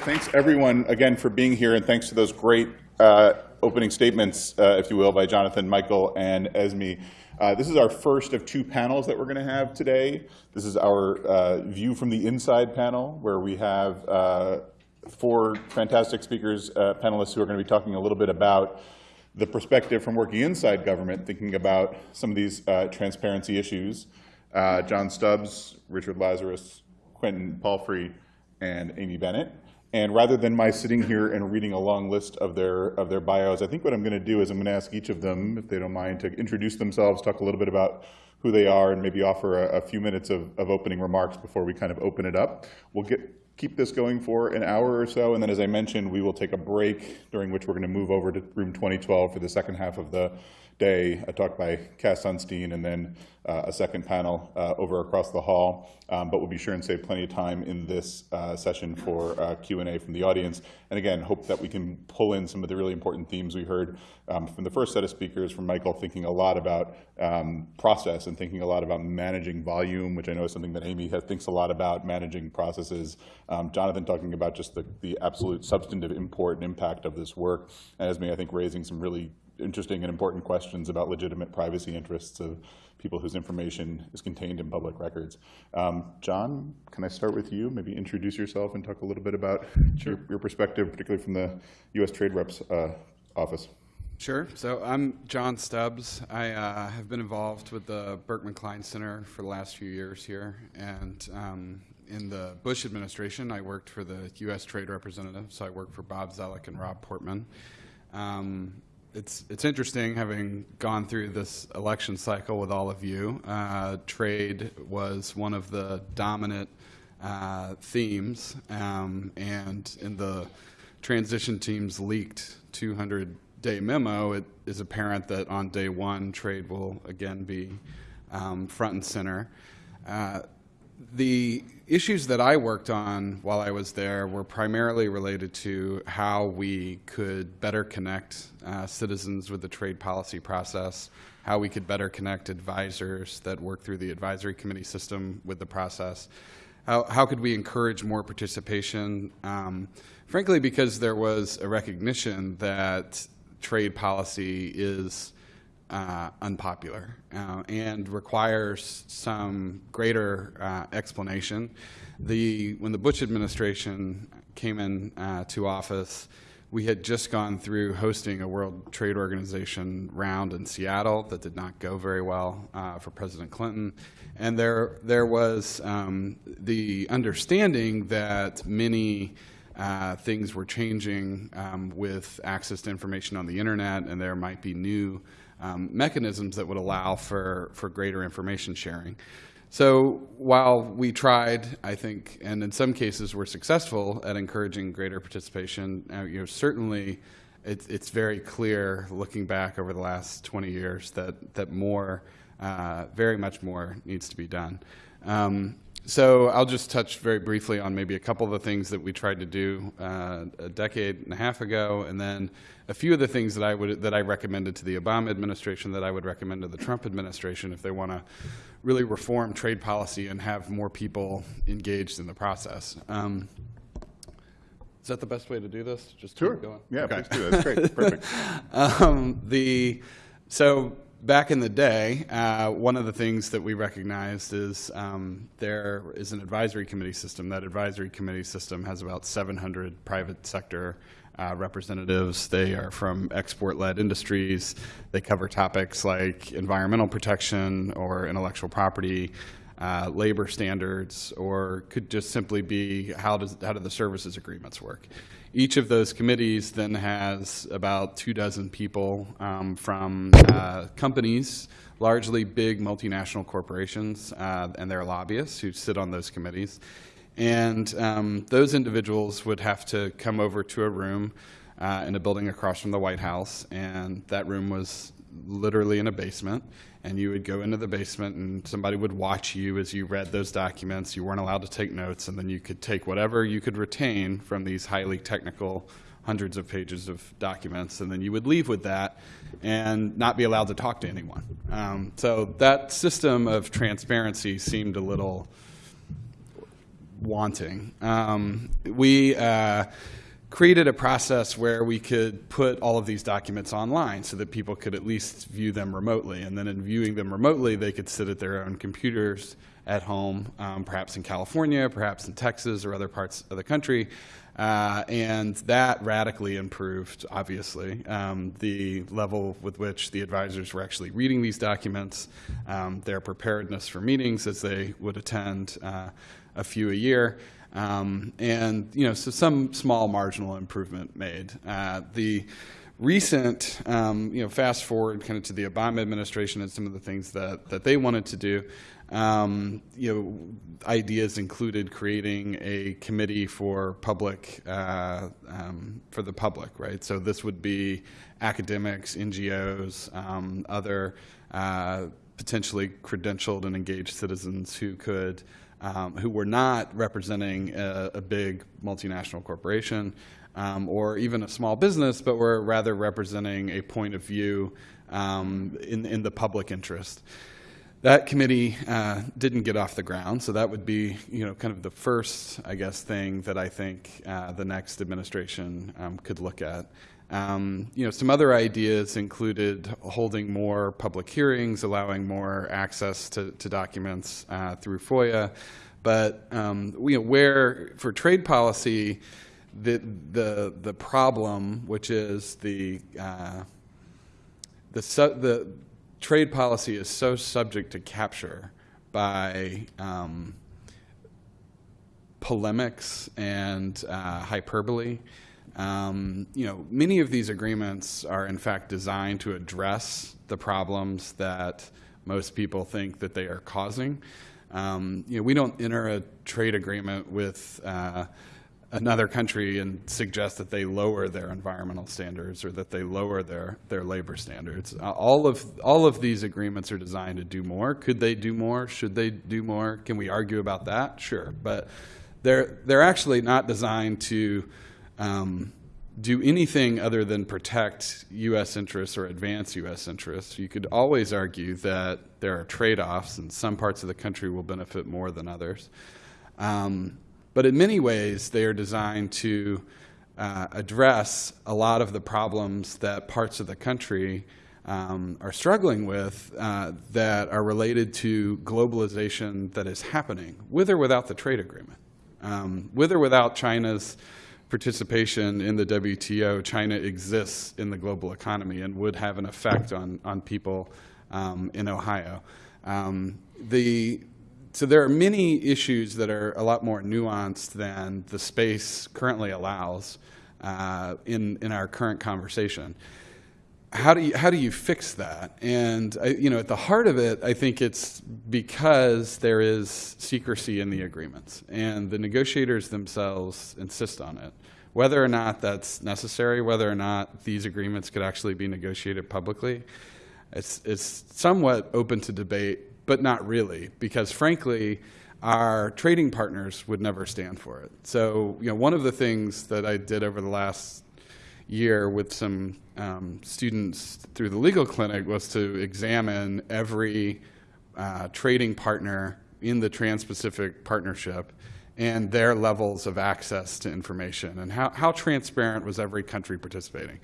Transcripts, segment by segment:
thanks everyone again for being here, and thanks to those great uh, opening statements, uh, if you will, by Jonathan, Michael, and Esme. Uh, this is our first of two panels that we're going to have today. This is our uh, view from the inside panel, where we have uh, four fantastic speakers, uh, panelists who are going to be talking a little bit about the perspective from working inside government, thinking about some of these transparency issues. John Stubbs, Richard Lazarus, Quentin Palfrey, and Amy Bennett. And rather than my sitting here and reading a long list of their, of their bios, I think what I'm going to do is I'm going to ask each of them, if they don't mind, to introduce themselves, talk a little bit about who they are, and maybe offer a, a few minutes of, of opening remarks before we kind of open it up. We'll get, keep this going for an hour or so, and then as I mentioned, we will take a break during which we're going to move over to room 2012 for the second half of the day, a talk by Cass Sunstein, and then uh, a second panel uh, over across the hall. Um, but we'll be sure and save plenty of time in this uh, session for uh, Q&A from the audience. And again, hope that we can pull in some of the really important themes we heard um, from the first set of speakers, from Michael thinking a lot about um, process and thinking a lot about managing volume, which I know is something that Amy has, thinks a lot about, managing processes. Um, Jonathan talking about just the, the absolute substantive import and impact of this work. And Esme, I think, raising some really interesting and important questions about legitimate privacy interests of people whose information is contained in public records. Um, John, can I start with you? Maybe introduce yourself and talk a little bit about sure. your, your, perspective, particularly from the U.S. Trade Rep's uh, office. Sure. So I'm John Stubbs. I uh, have been involved with the Berkman Klein Center for the last few years here. And um, in the Bush administration, I worked for the U.S. Trade Representative. So I worked for Bob Zoellick and Rob Portman. Um, it's it's interesting having gone through this election cycle with all of you. Uh, trade was one of the dominant uh, themes, um, and in the transition team's leaked 200-day memo, it is apparent that on day one, trade will again be um, front and center. Uh, the issues that I worked on while I was there were primarily related to how we could better connect uh, citizens with the trade policy process, how we could better connect advisors that work through the advisory committee system with the process, how, how could we encourage more participation, um, frankly because there was a recognition that trade policy is uh, unpopular uh, and requires some greater uh, explanation. The, when the Bush administration came in uh, to office, we had just gone through hosting a World Trade Organization round in Seattle that did not go very well uh, for President Clinton. And there, there was um, the understanding that many uh, things were changing um, with access to information on the internet, and there might be new um, mechanisms that would allow for, for greater information sharing. So while we tried, I think, and in some cases were successful at encouraging greater participation, uh, you know, certainly it's, it's very clear looking back over the last 20 years that, that more, uh, very much more needs to be done. Um, so I'll just touch very briefly on maybe a couple of the things that we tried to do uh, a decade and a half ago, and then a few of the things that I would that I recommended to the Obama administration that I would recommend to the Trump administration if they want to really reform trade policy and have more people engaged in the process. Um, is that the best way to do this? Just sure. Yeah, okay. please do. That's great. Perfect. um, the so back in the day, uh, one of the things that we recognized is um, there is an advisory committee system. That advisory committee system has about 700 private sector uh, representatives. They are from export-led industries. They cover topics like environmental protection or intellectual property, uh, labor standards, or could just simply be how, does, how do the services agreements work. Each of those committees then has about two dozen people um, from uh, companies, largely big multinational corporations uh, and their lobbyists who sit on those committees. And um, those individuals would have to come over to a room uh, in a building across from the White House, and that room was literally in a basement and you would go into the basement and somebody would watch you as you read those documents. You weren't allowed to take notes, and then you could take whatever you could retain from these highly technical hundreds of pages of documents, and then you would leave with that and not be allowed to talk to anyone. Um, so that system of transparency seemed a little wanting. Um, we uh, created a process where we could put all of these documents online so that people could at least view them remotely. And then in viewing them remotely, they could sit at their own computers at home, um, perhaps in California, perhaps in Texas or other parts of the country. Uh, and that radically improved, obviously, um, the level with which the advisors were actually reading these documents, um, their preparedness for meetings as they would attend uh, a few a year. Um, and you know, so some small marginal improvement made. Uh, the recent, um, you know, fast forward kind of to the Obama administration and some of the things that, that they wanted to do, um, you know, ideas included creating a committee for public, uh, um, for the public, right? So this would be academics, NGOs, um, other uh, potentially credentialed and engaged citizens who could um, who were not representing a, a big multinational corporation um, or even a small business, but were rather representing a point of view um, in, in the public interest. That committee uh, didn't get off the ground, so that would be, you know, kind of the first, I guess, thing that I think uh, the next administration um, could look at. Um, you know, some other ideas included holding more public hearings, allowing more access to, to documents uh, through FOIA. But um, you know, where for trade policy, the the the problem, which is the uh, the the trade policy is so subject to capture by um, polemics and uh, hyperbole um, you know, many of these agreements are in fact designed to address the problems that most people think that they are causing. Um, you know, we don't enter a trade agreement with uh, another country and suggest that they lower their environmental standards or that they lower their, their labor standards. Uh, all, of, all of these agreements are designed to do more. Could they do more? Should they do more? Can we argue about that? Sure. But they're, they're actually not designed to um, do anything other than protect U.S. interests or advance U.S. interests. You could always argue that there are trade-offs and some parts of the country will benefit more than others. Um, but in many ways, they are designed to uh, address a lot of the problems that parts of the country um, are struggling with uh, that are related to globalization that is happening, with or without the trade agreement, um, with or without China's participation in the WTO, China exists in the global economy and would have an effect on, on people um, in Ohio. Um, the, so there are many issues that are a lot more nuanced than the space currently allows uh, in, in our current conversation how do you how do you fix that? And I, you know, at the heart of it, I think it's because there is secrecy in the agreements, and the negotiators themselves insist on it. Whether or not that's necessary, whether or not these agreements could actually be negotiated publicly, it's it's somewhat open to debate, but not really, because frankly. Our trading partners would never stand for it. So, you know, one of the things that I did over the last year with some um, students through the legal clinic was to examine every uh, trading partner in the Trans-Pacific Partnership and their levels of access to information and how, how transparent was every country participating.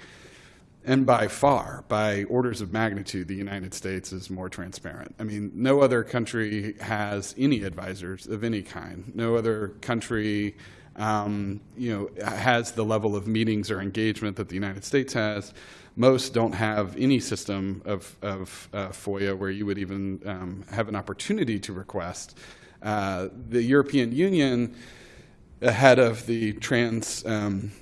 And by far, by orders of magnitude, the United States is more transparent. I mean, no other country has any advisors of any kind. No other country um, you know, has the level of meetings or engagement that the United States has. Most don't have any system of, of uh, FOIA where you would even um, have an opportunity to request. Uh, the European Union, ahead of the trans um,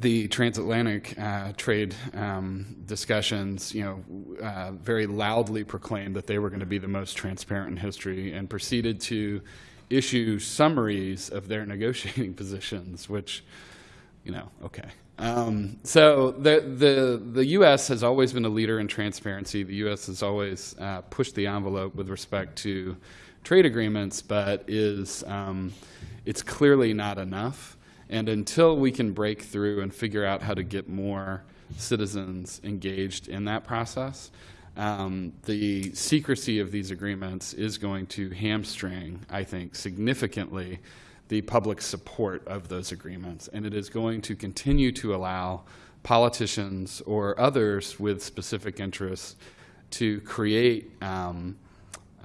the transatlantic uh, trade um, discussions, you know, uh, very loudly proclaimed that they were going to be the most transparent in history and proceeded to issue summaries of their negotiating positions, which, you know, okay. Um, so the, the, the U.S. has always been a leader in transparency. The U.S. has always uh, pushed the envelope with respect to trade agreements, but is um, it's clearly not enough. And until we can break through and figure out how to get more citizens engaged in that process, um, the secrecy of these agreements is going to hamstring, I think, significantly the public support of those agreements, and it is going to continue to allow politicians or others with specific interests to create um,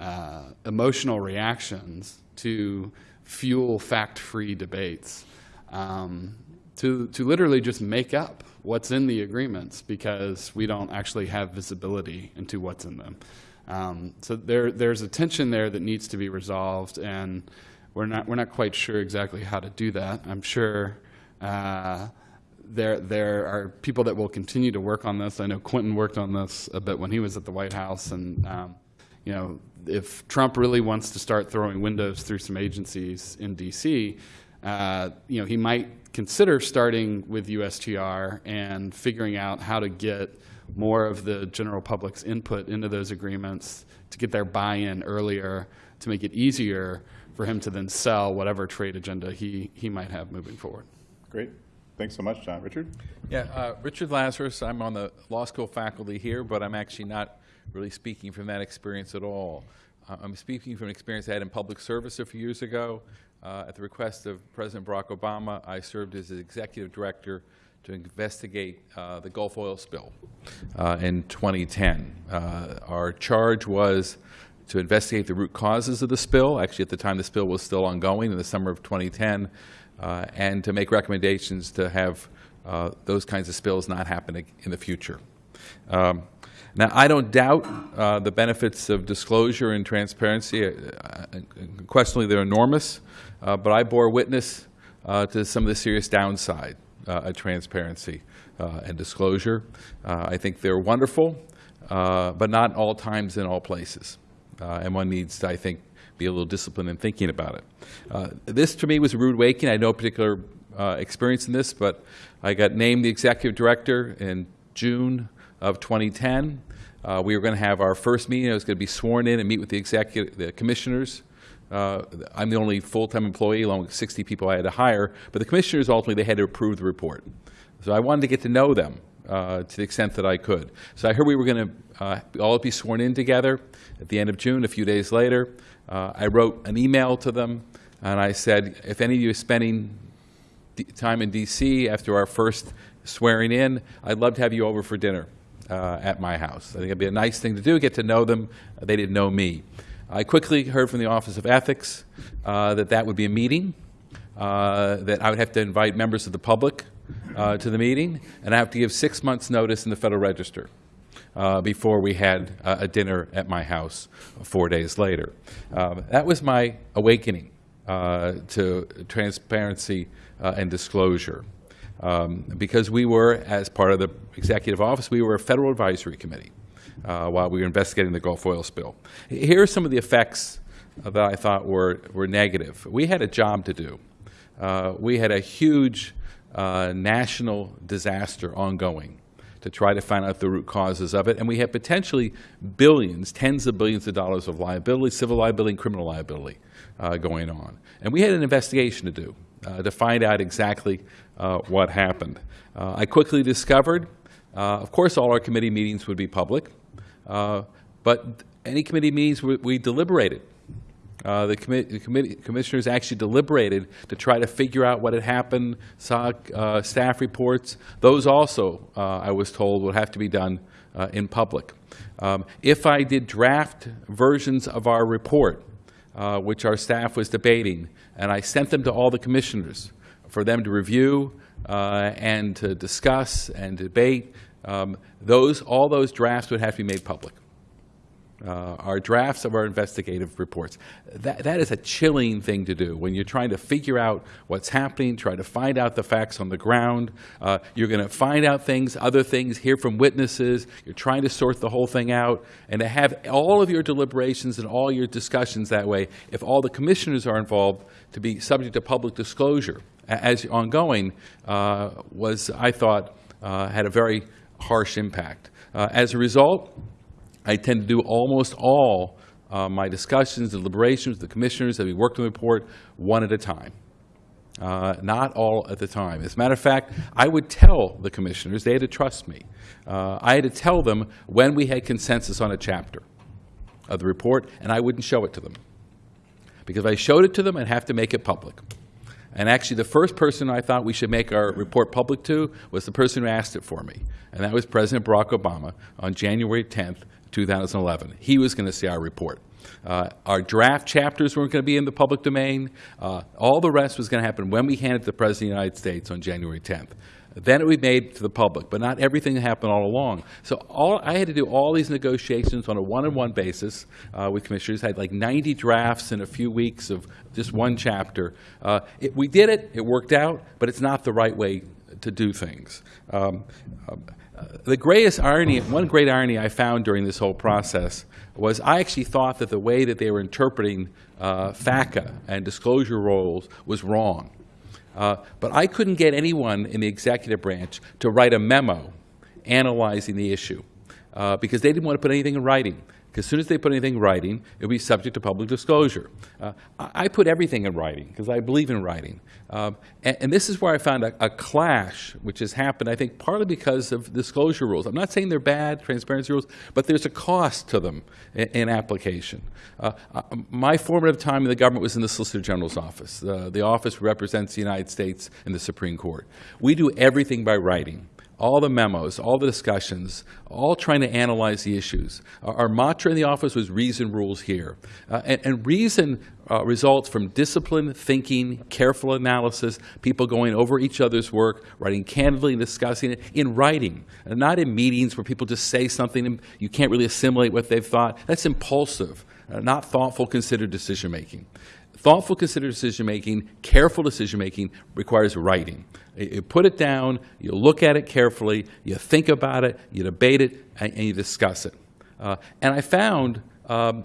uh, emotional reactions to fuel fact-free debates, um, to, to literally just make up what's in the agreements because we don't actually have visibility into what's in them. Um, so there, there's a tension there that needs to be resolved, and we're not, we're not quite sure exactly how to do that. I'm sure uh, there, there are people that will continue to work on this. I know Quentin worked on this a bit when he was at the White House, and um, you know, if Trump really wants to start throwing windows through some agencies in D.C., uh, you know, he might consider starting with USTR and figuring out how to get more of the general public's input into those agreements to get their buy-in earlier, to make it easier for him to then sell whatever trade agenda he, he might have moving forward. Great. Thanks so much, John. Richard? Yeah, uh, Richard Lazarus, I'm on the law school faculty here, but I'm actually not really speaking from that experience at all. Uh, I'm speaking from an experience I had in public service a few years ago. Uh, At the request of President Barack Obama, I served as executive director to investigate uh, the Gulf oil spill uh, in 2010. Uh, Our charge was to investigate the root causes of the spill. Actually, at the time, the spill was still ongoing in the summer of 2010, uh, and to make recommendations to have uh, those kinds of spills not happen in the future. Um, Now, I don't doubt uh, the benefits of disclosure and transparency. Uh, uh, Unquestionably, they're enormous, uh, but I bore witness uh, to some of the serious downside uh, of transparency uh, and disclosure. I think they're wonderful, but not all times in all places. And one needs to, I think, be a little disciplined in thinking about it. This, to me, was a rude awakening. I had no particular experience in this, but I got named the executive director in June of 2010. Uh, We were going to have our first meeting. I was going to be sworn in and meet with the executive, the commissioners. Uh, I'm the only full-time employee, along with 60 people I had to hire, but the commissioners ultimately, they had to approve the report. So I wanted to get to know them uh, to the extent that I could. So I heard we were going to all be sworn in together at the end of June, a few days later. Uh, I wrote an email to them, and I said, if any of you are spending time in D.C. after our first swearing in, I'd love to have you over for dinner uh, at my house. I think it'd be a nice thing to do, get to know them. They didn't know me. I quickly heard from the Office of Ethics uh, that that would be a meeting, uh, that I would have to invite members of the public uh, to the meeting, and I have to give six months' notice in the Federal Register uh, before we had uh, a dinner at my house four days later. Uh, that was my awakening to transparency and disclosure. Um, because we were, as part of the executive office, we were a federal advisory committee uh, while we were investigating the Gulf oil spill. Here are some of the effects that I thought were, were negative. We had a job to do. Uh, we had a huge uh, national disaster ongoing to try to find out the root causes of it, and we had potentially billions, tens of billions of dollars of liability, civil liability and criminal liability uh, going on. And we had an investigation to do uh, to find out exactly what happened. Uh, I quickly discovered, uh, of course, all our committee meetings would be public, uh, but any committee meetings we, we deliberated. Uh, the, commi- the committee, commissioners actually deliberated to try to figure out what had happened, saw uh, staff reports. Those also, uh, I was told, would have to be done uh, in public. Um, if I did draft versions of our report, uh, which our staff was debating, and I sent them to all the commissioners for them to review uh, and to discuss and debate, um, those, all those drafts would have to be made public uh, our drafts of our investigative reports. That, that is a chilling thing to do when you're trying to figure out what's happening, try to find out the facts on the ground. Uh, you're going to find out things, other things, hear from witnesses. You're trying to sort the whole thing out. And to have all of your deliberations and all your discussions that way, if all the commissioners are involved, to be subject to public disclosure as ongoing, uh, was, I thought, uh, had a very harsh impact. Uh, as a result, I tend to do almost all uh, my discussions, deliberations, with the commissioners that we worked on the report, one at a time. Uh, not all at the time. As a matter of fact, I would tell the commissioners, they had to trust me. Uh, I had to tell them when we had consensus on a chapter of the report, and I wouldn't show it to them. Because if I showed it to them, I'd have to make it public. And actually, the first person I thought we should make our report public to was the person who asked it for me, and that was President Barack Obama on January 10th, 2011. He was going to see our report. Uh, our draft chapters weren't going to be in the public domain. Uh, all the rest was going to happen when we handed it to the President of the United States on January 10th. Then it would be made to the public, but not everything happened all along. So all, I had to do all these negotiations on a one-on-one basis uh, with commissioners. I had like 90 drafts in a few weeks of just one chapter. Uh, it, we did it. It worked out, but it's not the right way to do things. Um, uh, the greatest irony, one great irony I found during this whole process was I actually thought that the way that they were interpreting uh, FACA and disclosure roles was wrong. Uh, but I couldn't get anyone in the executive branch to write a memo analyzing the issue uh, because they didn't want to put anything in writing. As soon as they put anything in writing, it would be subject to public disclosure. Uh, I, put everything in writing because I believe in writing. Um, and, and, this is where I found a, a, clash, which has happened, I think, partly because of disclosure rules. I'm not saying they're bad, transparency rules, but there's a cost to them in, in application. Uh, uh, my formative time in the government was in the Solicitor General's office. The office represents the United States in the Supreme Court. We do everything by writing all the memos, all the discussions, all trying to analyze the issues. Our, our mantra in the office was reason rules here. Uh, and, and, reason uh, results from disciplined thinking, careful analysis, people going over each other's work, writing candidly and discussing it in writing, and not in meetings where people just say something and you can't really assimilate what they've thought. That's impulsive, uh, not thoughtful, considered decision making. Thoughtful, considered decision making, careful decision making requires writing. You put it down, you look at it carefully, you think about it, you debate it, and, you discuss it. Uh, and I found um,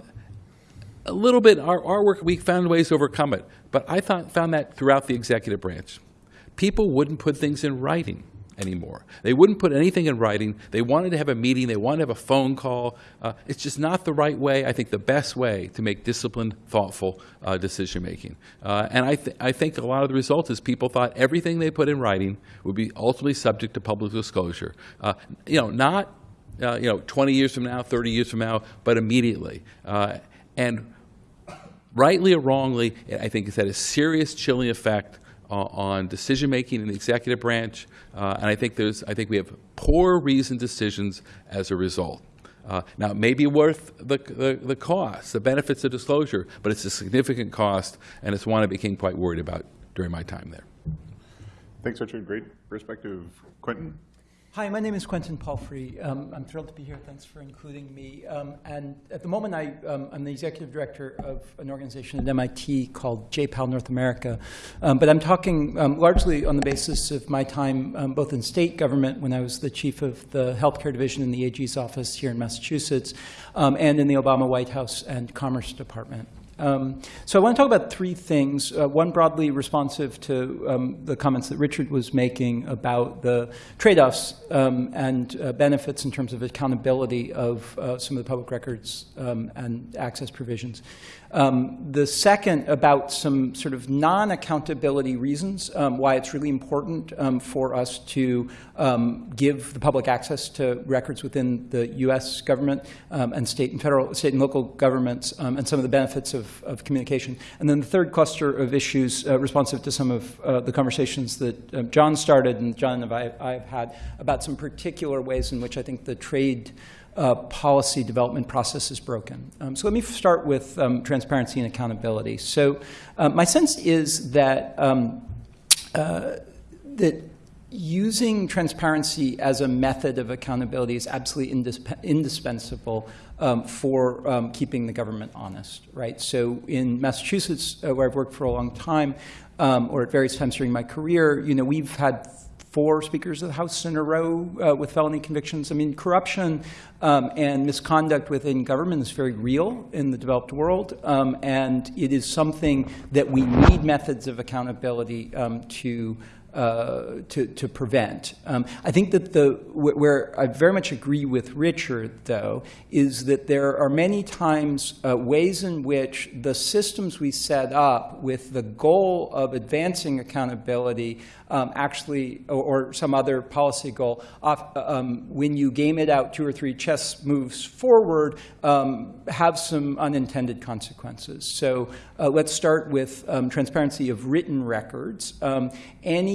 a little bit, our, our work, we found ways to overcome it, but I thought, found that throughout the executive branch. People wouldn't put things in writing anymore. They wouldn't put anything in writing. They wanted to have a meeting. They wanted to have a phone call. Uh, it's just not the right way, I think the best way to make disciplined, thoughtful uh, decision making. Uh, and I, th I think a lot of the result is people thought everything they put in writing would be ultimately subject to public disclosure. Uh, you know, not uh, you know, 20 years from now, 30 years from now, but immediately. Uh, and rightly or wrongly, I think it's had a serious chilling effect on decision making in the executive branch, uh, and I think there's I think we have poor reasoned decisions as a result. Uh, now, it may be worth the, the, the, cost, the benefits of disclosure, but it's a significant cost, and it's one I became quite worried about during my time there. Thanks, Richard. Great perspective. Quentin? Hi, my name is Quentin Palfrey. Um, I'm thrilled to be here. Thanks for including me. Um, and at the moment, I, am um, the executive director of an organization at MIT called JPAL North America. Um, but I'm talking um, largely on the basis of my time both in state government when I was the chief of the healthcare division in the AG's office here in Massachusetts, and in the Obama White House and Commerce Department. Um, so I want to talk about three things. Uh, one broadly responsive to um, the comments that Richard was making about the trade-offs um, and uh, benefits in terms of accountability of uh, some of the public records um, and access provisions. Um, the second about some sort of non-accountability reasons um, why it's really important um, for us to um, give the public access to records within the U.S. government um, and state and federal, state and local governments, um, and some of the benefits of, of, communication. And then the third cluster of issues uh, responsive to some of uh, the conversations that John started and John and I, I have had about some particular ways in which I think the trade uh, policy development process is broken. Um, so let me start with um, transparency and accountability. So uh, my sense is that um, uh, that using transparency as a method of accountability is absolutely indisp indispensable um, for um, keeping the government honest, right? So in Massachusetts, uh, where I've worked for a long time, um, or at various times during my career, you know, we've had four speakers of the House in a row uh, with felony convictions. I mean, corruption um, and misconduct within government is very real in the developed world, um, and it is something that we need methods of accountability um, to uh, to, to prevent. Um, I think that the, where I very much agree with Richard, though, is that there are many times uh, ways in which the systems we set up with the goal of advancing accountability um, actually, or, or some other policy goal, off, um, when you game it out two or three chess moves forward, um, have some unintended consequences. So uh, let's start with um, transparency of written records. Um,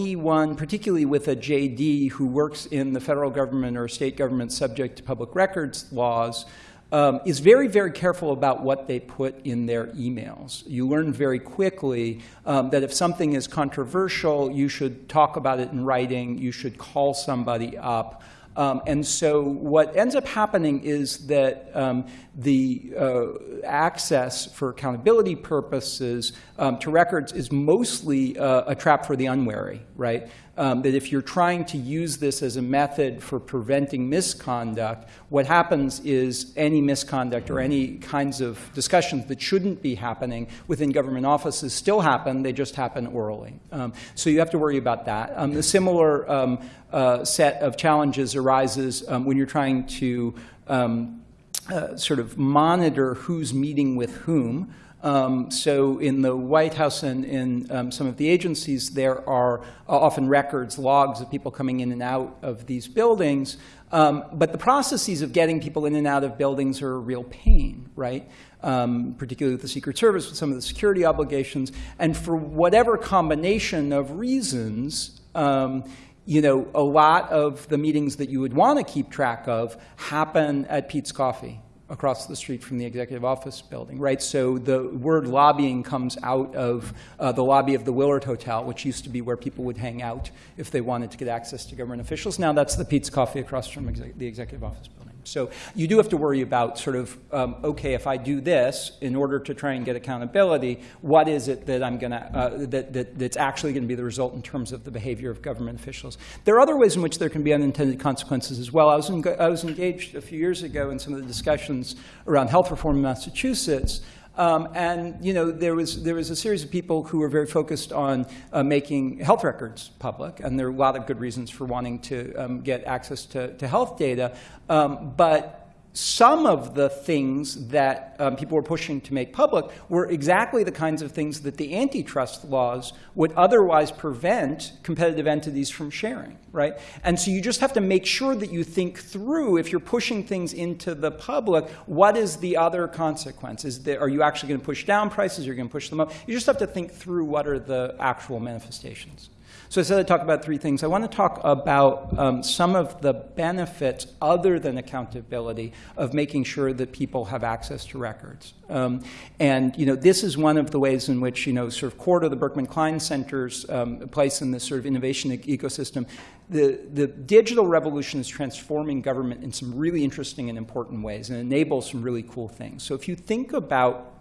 anyone, particularly with a JD, who works in the federal government or state government subject to public records laws, um, is very, very careful about what they put in their emails. You learn very quickly um, that if something is controversial, you should talk about it in writing, you should call somebody up. Um, and so what ends up happening is that um, the uh, access for accountability purposes um, to records is mostly uh, a trap for the unwary, right? Um, that if you're trying to use this as a method for preventing misconduct, what happens is any misconduct or any kinds of discussions that shouldn't be happening within government offices still happen, they just happen orally. Um, so you have to worry about that. Um, the similar um, uh, set of challenges arises um, when you're trying to um, uh, sort of monitor who's meeting with whom. Um, so in the White House and in um, some of the agencies, there are uh, often records, logs of people coming in and out of these buildings. Um, but the processes of getting people in and out of buildings are a real pain, right? Um, particularly with the Secret Service, with some of the security obligations. And for whatever combination of reasons, um, you know, a lot of the meetings that you would want to keep track of happen at Peet's Coffee across the street from the executive office building, right? So the word lobbying comes out of uh, the lobby of the Willard Hotel, which used to be where people would hang out if they wanted to get access to government officials. Now that's the Peet's Coffee across from the executive office building. So you do have to worry about sort of, um, okay, if I do this in order to try and get accountability, what is it that I'm going to, uh, that, that, that's actually going to be the result in terms of the behavior of government officials? There are other ways in which there can be unintended consequences as well. I was, I was engaged a few years ago in some of the discussions around health reform in Massachusetts. Um, and you know, there was there was a series of people who were very focused on uh, making health records public, and there are a lot of good reasons for wanting to um, get access to, to health data. Um, but some of the things that um, people were pushing to make public were exactly the kinds of things that the antitrust laws would otherwise prevent competitive entities from sharing, right? And so you just have to make sure that you think through, if you're pushing things into the public, what is the other consequence? Is there, are you actually going to push down prices? You're you going to push them up? You just have to think through what are the actual manifestations. So I said I'd talk about three things. I want to talk about um, some of the benefits other than accountability of making sure that people have access to records. Um, and you know, this is one of the ways in which you know, sort of core to the Berkman Klein Center's um, place in this sort of innovation e ecosystem. The, the digital revolution is transforming government in some really interesting and important ways and enables some really cool things. So if you think about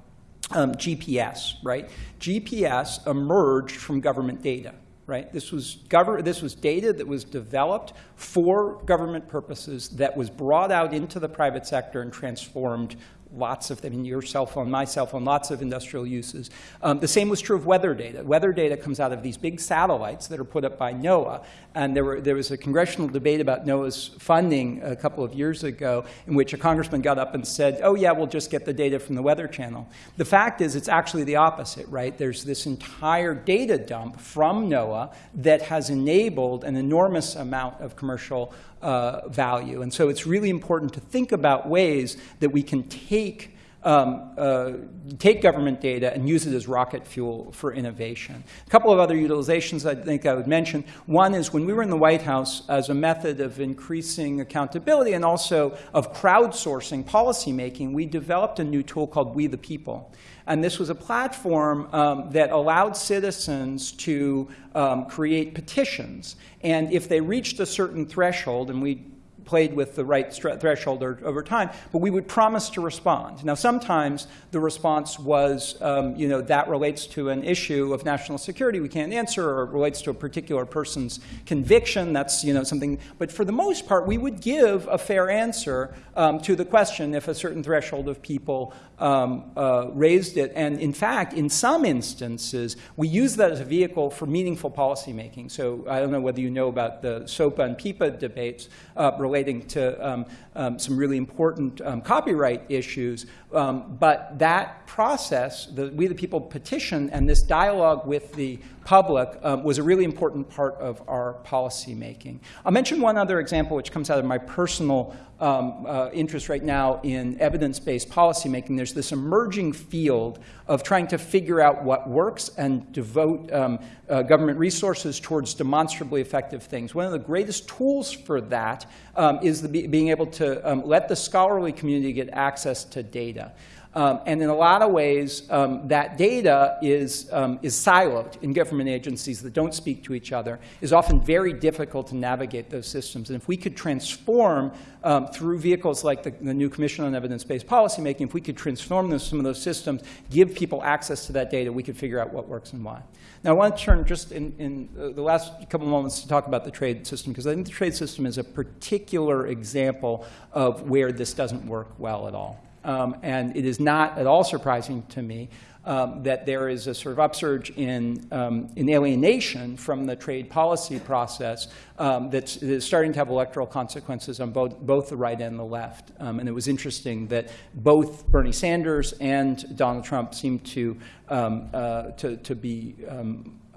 um, GPS, right? GPS emerged from government data right? This was, this was data that was developed for government purposes that was brought out into the private sector and transformed lots of, I mean, your cell phone, my cell phone, lots of industrial uses. Um, the same was true of weather data. Weather data comes out of these big satellites that are put up by NOAA. And there, were, there was a congressional debate about NOAA's funding a couple of years ago in which a congressman got up and said, oh, yeah, we'll just get the data from the Weather Channel. The fact is, it's actually the opposite, right? There's this entire data dump from NOAA that has enabled an enormous amount of commercial uh, value. And so it's really important to think about ways that we can take um, uh, take government data and use it as rocket fuel for innovation. A couple of other utilizations I think I would mention. One is when we were in the White House as a method of increasing accountability and also of crowdsourcing policymaking, we developed a new tool called We the People. And this was a platform um, that allowed citizens to um, create petitions. And if they reached a certain threshold, and we played with the right threshold over time, but we would promise to respond. Now, sometimes the response was, um, you know, that relates to an issue of national security we can't answer, or relates to a particular person's conviction. That's, you know, something. But for the most part, we would give a fair answer um, to the question if a certain threshold of people um, uh, raised it. And in fact, in some instances, we use that as a vehicle for meaningful policymaking. So I don't know whether you know about the SOPA and PIPA debates uh, relating to um, um, some really important um, copyright issues. Um, but that process, the We the People petition and this dialogue with the public um, was a really important part of our policy making. I'll mention one other example which comes out of my personal um, uh, interest right now in evidence-based policymaking. There's this emerging field of trying to figure out what works and devote um, uh, government resources towards demonstrably effective things. One of the greatest tools for that um, is the be being able to um, let the scholarly community get access to data. Um, and in a lot of ways, um, that data is, um, is siloed in government agencies that don't speak to each other, is often very difficult to navigate those systems. And if we could transform um, through vehicles like the, the, new Commission on Evidence-Based Policymaking, if we could transform those, some of those systems, give people access to that data, we could figure out what works and why. Now, I want to turn just in, in uh, the last couple of moments to talk about the trade system, because I think the trade system is a particular example of where this doesn't work well at all. Um, and it is not at all surprising to me um, that there is a sort of upsurge in, um, in alienation from the trade policy process um, that's, that's, starting to have electoral consequences on both, both the right and the left. Um, and it was interesting that both Bernie Sanders and Donald Trump seem to, um, uh, to, to be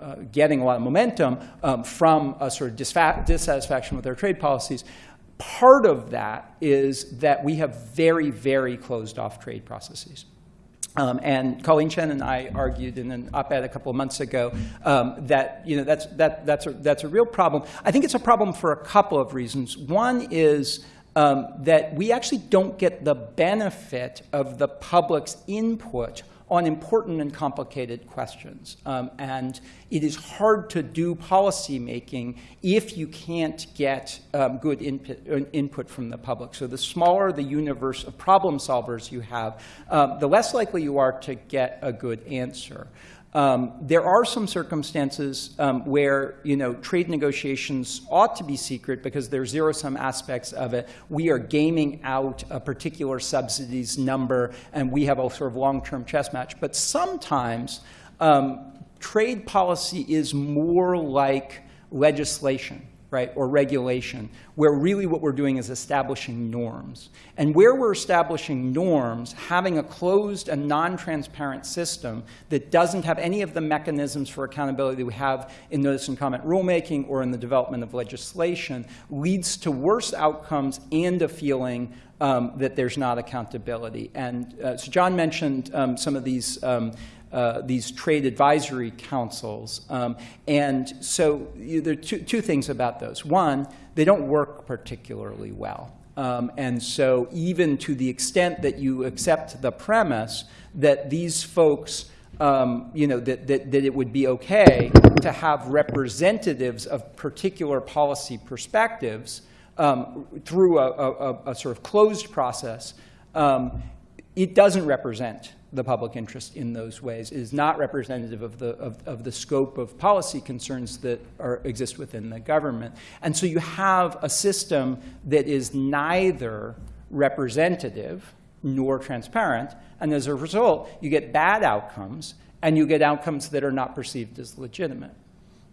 uh, getting a lot of momentum from a sort of dissatisfaction with their trade policies part of that is that we have very, very closed off trade processes. Um, and Colleen Chien and I argued in an op-ed a couple of months ago um, that you know that's that that's a that's a real problem. I think it's a problem for a couple of reasons. One is um, that we actually don't get the benefit of the public's input on important and complicated questions. Um, and it is hard to do policy making if you can't get um, good input, uh, input, from the public. So the smaller the universe of problem solvers you have, um, the less likely you are to get a good answer. Um, there are some circumstances um, where you know trade negotiations ought to be secret because there are zero-sum aspects of it. We are gaming out a particular subsidies number, and we have a sort of long-term chess match. But sometimes um, trade policy is more like legislation right, or regulation, where really what we're doing is establishing norms. And where we're establishing norms, having a closed and non-transparent system that doesn't have any of the mechanisms for accountability that we have in notice and comment rulemaking or in the development of legislation leads to worse outcomes and a feeling um, that there's not accountability. And uh, so John mentioned um, some of these um, uh, these trade advisory councils. Um, and so you, there are two, two things about those. One, they don't work particularly well. Um, and so even to the extent that you accept the premise that these folks um, you know, that, that, that, it would be okay to have representatives of particular policy perspectives um, through a, a, a, sort of closed process, um, it doesn't represent the public interest in those ways. is not representative of the, of, of the scope of policy concerns that are, exist within the government. And so you have a system that is neither representative nor transparent, and as a result, you get bad outcomes, and you get outcomes that are not perceived as legitimate.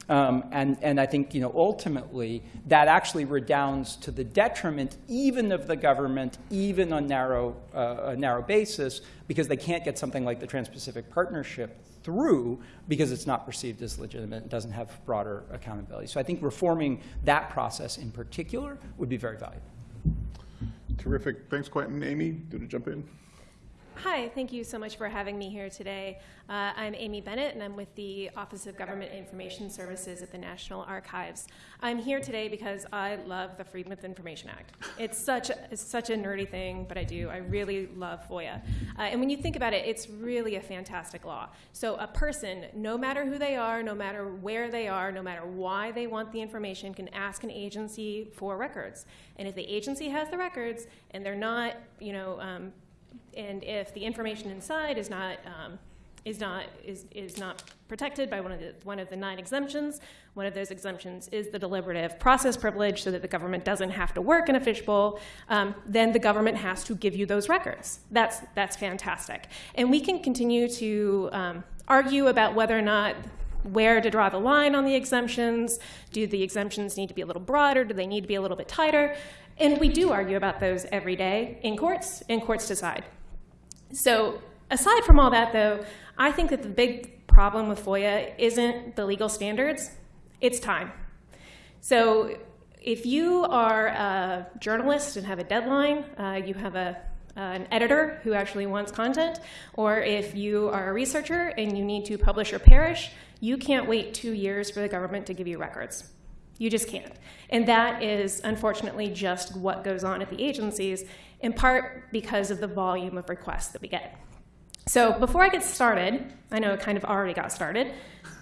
Um, and, and I think you know, ultimately that actually redounds to the detriment even of the government, even on narrow, uh, a narrow basis, because they can't get something like the Trans-Pacific Partnership through because it's not perceived as legitimate and doesn't have broader accountability. So I think reforming that process in particular would be very valuable. Terrific. Thanks, Quentin. Amy, do you want to jump in? Hi, thank you so much for having me here today. Uh, I'm Amy Bennett, and I'm with the Office of Government Information Services at the National Archives. I'm here today because I love the Freedom of Information Act. It's such a, it's such a nerdy thing, but I do. I really love FOIA. Uh, and when you think about it, it's really a fantastic law. So a person, no matter who they are, no matter where they are, no matter why they want the information, can ask an agency for records. And if the agency has the records and they're not, you know, um, and if the information inside is not um, is not is, is not protected by one of the one of the nine exemptions. One of those exemptions is the deliberative process privilege, so that the government doesn't have to work in a fishbowl. Um, then the government has to give you those records. That's that's fantastic, and we can continue to um, argue about whether or not where to draw the line on the exemptions. Do the exemptions need to be a little broader? Do they need to be a little bit tighter? And we do argue about those every day in courts, and courts decide. So aside from all that, though, I think that the big problem with FOIA isn't the legal standards, it's time. So if you are a journalist and have a deadline, uh, you have a, uh, an editor who actually wants content, or if you are a researcher and you need to publish or perish, you can't wait two years for the government to give you records. You just can't. And that is unfortunately just what goes on at the agencies, in part because of the volume of requests that we get. So before I get started, I know it kind of already got started,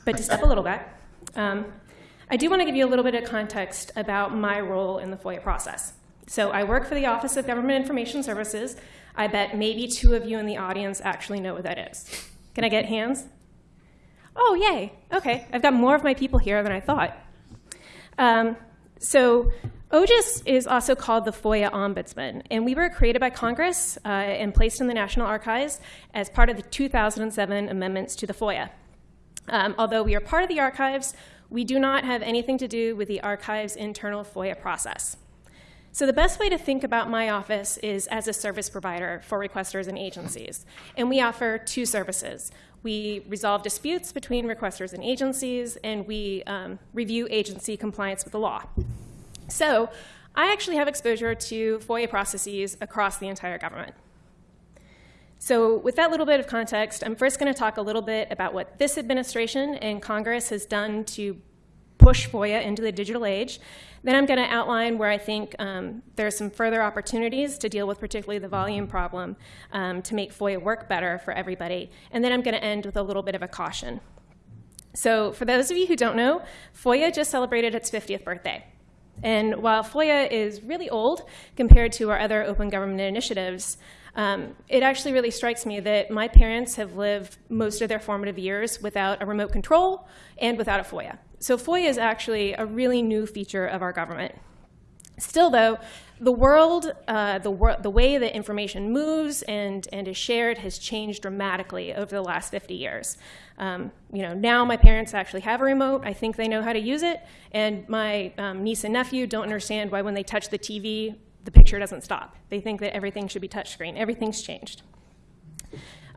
but to step a little back, um, I do want to give you a little bit of context about my role in the FOIA process. So I work for the Office of Government Information Services. I bet maybe two of you in the audience actually know what that is. Can I get hands? Oh, yay. Okay, I've got more of my people here than I thought. Um, so OGIS is also called the FOIA Ombudsman, and we were created by Congress uh, and placed in the National Archives as part of the 2007 amendments to the FOIA. Um, although we are part of the archives, we do not have anything to do with the archive's internal FOIA process. So the best way to think about my office is as a service provider for requesters and agencies. And we offer two services. We resolve disputes between requesters and agencies, and we um, review agency compliance with the law. So I actually have exposure to FOIA processes across the entire government. So with that little bit of context, I'm first going to talk a little bit about what this administration and Congress has done to push FOIA into the digital age. Then I'm going to outline where I think um, there are some further opportunities to deal with particularly the volume problem um, to make FOIA work better for everybody. And then I'm going to end with a little bit of a caution. So for those of you who don't know, FOIA just celebrated its 50th birthday. And while FOIA is really old compared to our other open government initiatives, um, it actually really strikes me that my parents have lived most of their formative years without a remote control and without a FOIA. So FOIA is actually a really new feature of our government. Still, though, the world, uh, the, wor the way that information moves and, and is shared has changed dramatically over the last 50 years. Um, you know, now my parents actually have a remote. I think they know how to use it. And my um, niece and nephew don't understand why when they touch the TV, the picture doesn't stop. They think that everything should be touchscreen. Everything's changed.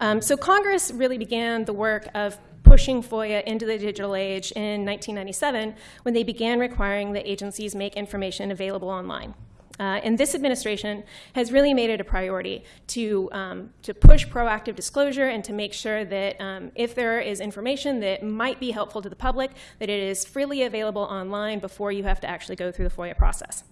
Um, so Congress really began the work of pushing FOIA into the digital age in 1997 when they began requiring that agencies make information available online. Uh, and this administration has really made it a priority to, um, to push proactive disclosure and to make sure that um, if there is information that might be helpful to the public, that it is freely available online before you have to actually go through the FOIA process.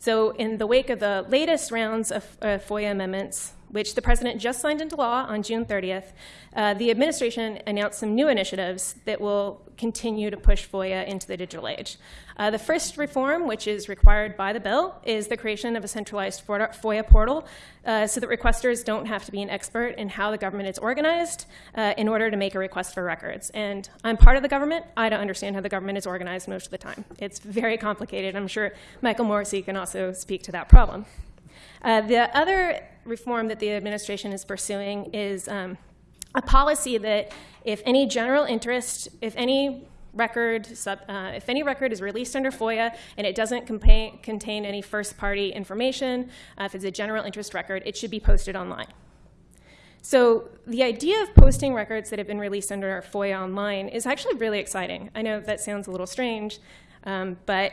So in the wake of the latest rounds of uh, FOIA amendments, which the president just signed into law on June 30th, uh, the administration announced some new initiatives that will continue to push FOIA into the digital age. Uh, the first reform, which is required by the bill, is the creation of a centralized FOIA portal uh, so that requesters don't have to be an expert in how the government is organized uh, in order to make a request for records. And I'm part of the government. I don't understand how the government is organized most of the time. It's very complicated. I'm sure Michael Morrissey can also speak to that problem. Uh, the other reform that the administration is pursuing is um, a policy that if any general interest, if any record, sub, uh, if any record is released under FOIA and it doesn't contain, any first-party information, uh, if it's a general interest record, it should be posted online. So the idea of posting records that have been released under FOIA online is actually really exciting. I know that sounds a little strange, um, but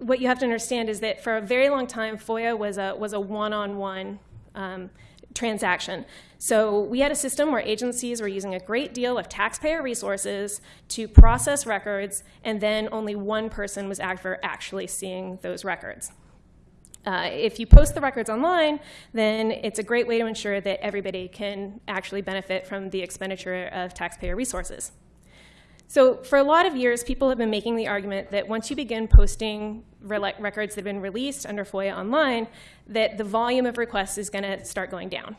what you have to understand is that for a very long time, FOIA was a, was a one-on-one um, transaction. So we had a system where agencies were using a great deal of taxpayer resources to process records, and then only one person was actually seeing those records. Uh, if you post the records online, then it's a great way to ensure that everybody can actually benefit from the expenditure of taxpayer resources. So for a lot of years, people have been making the argument that once you begin posting records that have been released under FOIA online, that the volume of requests is going to start going down.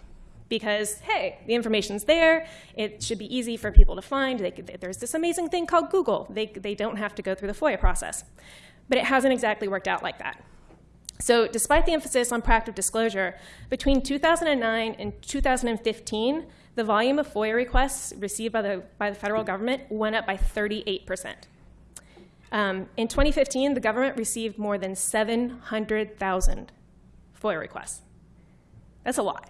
because, hey, the information's there. It should be easy for people to find. They could, there's this amazing thing called Google. They, they don't have to go through the FOIA process. But it hasn't exactly worked out like that. So despite the emphasis on proactive disclosure, between 2009 and 2015, the volume of FOIA requests received by the, by the federal government went up by 38%. Um, in 2015, the government received more than 700,000 FOIA requests. That's a lot.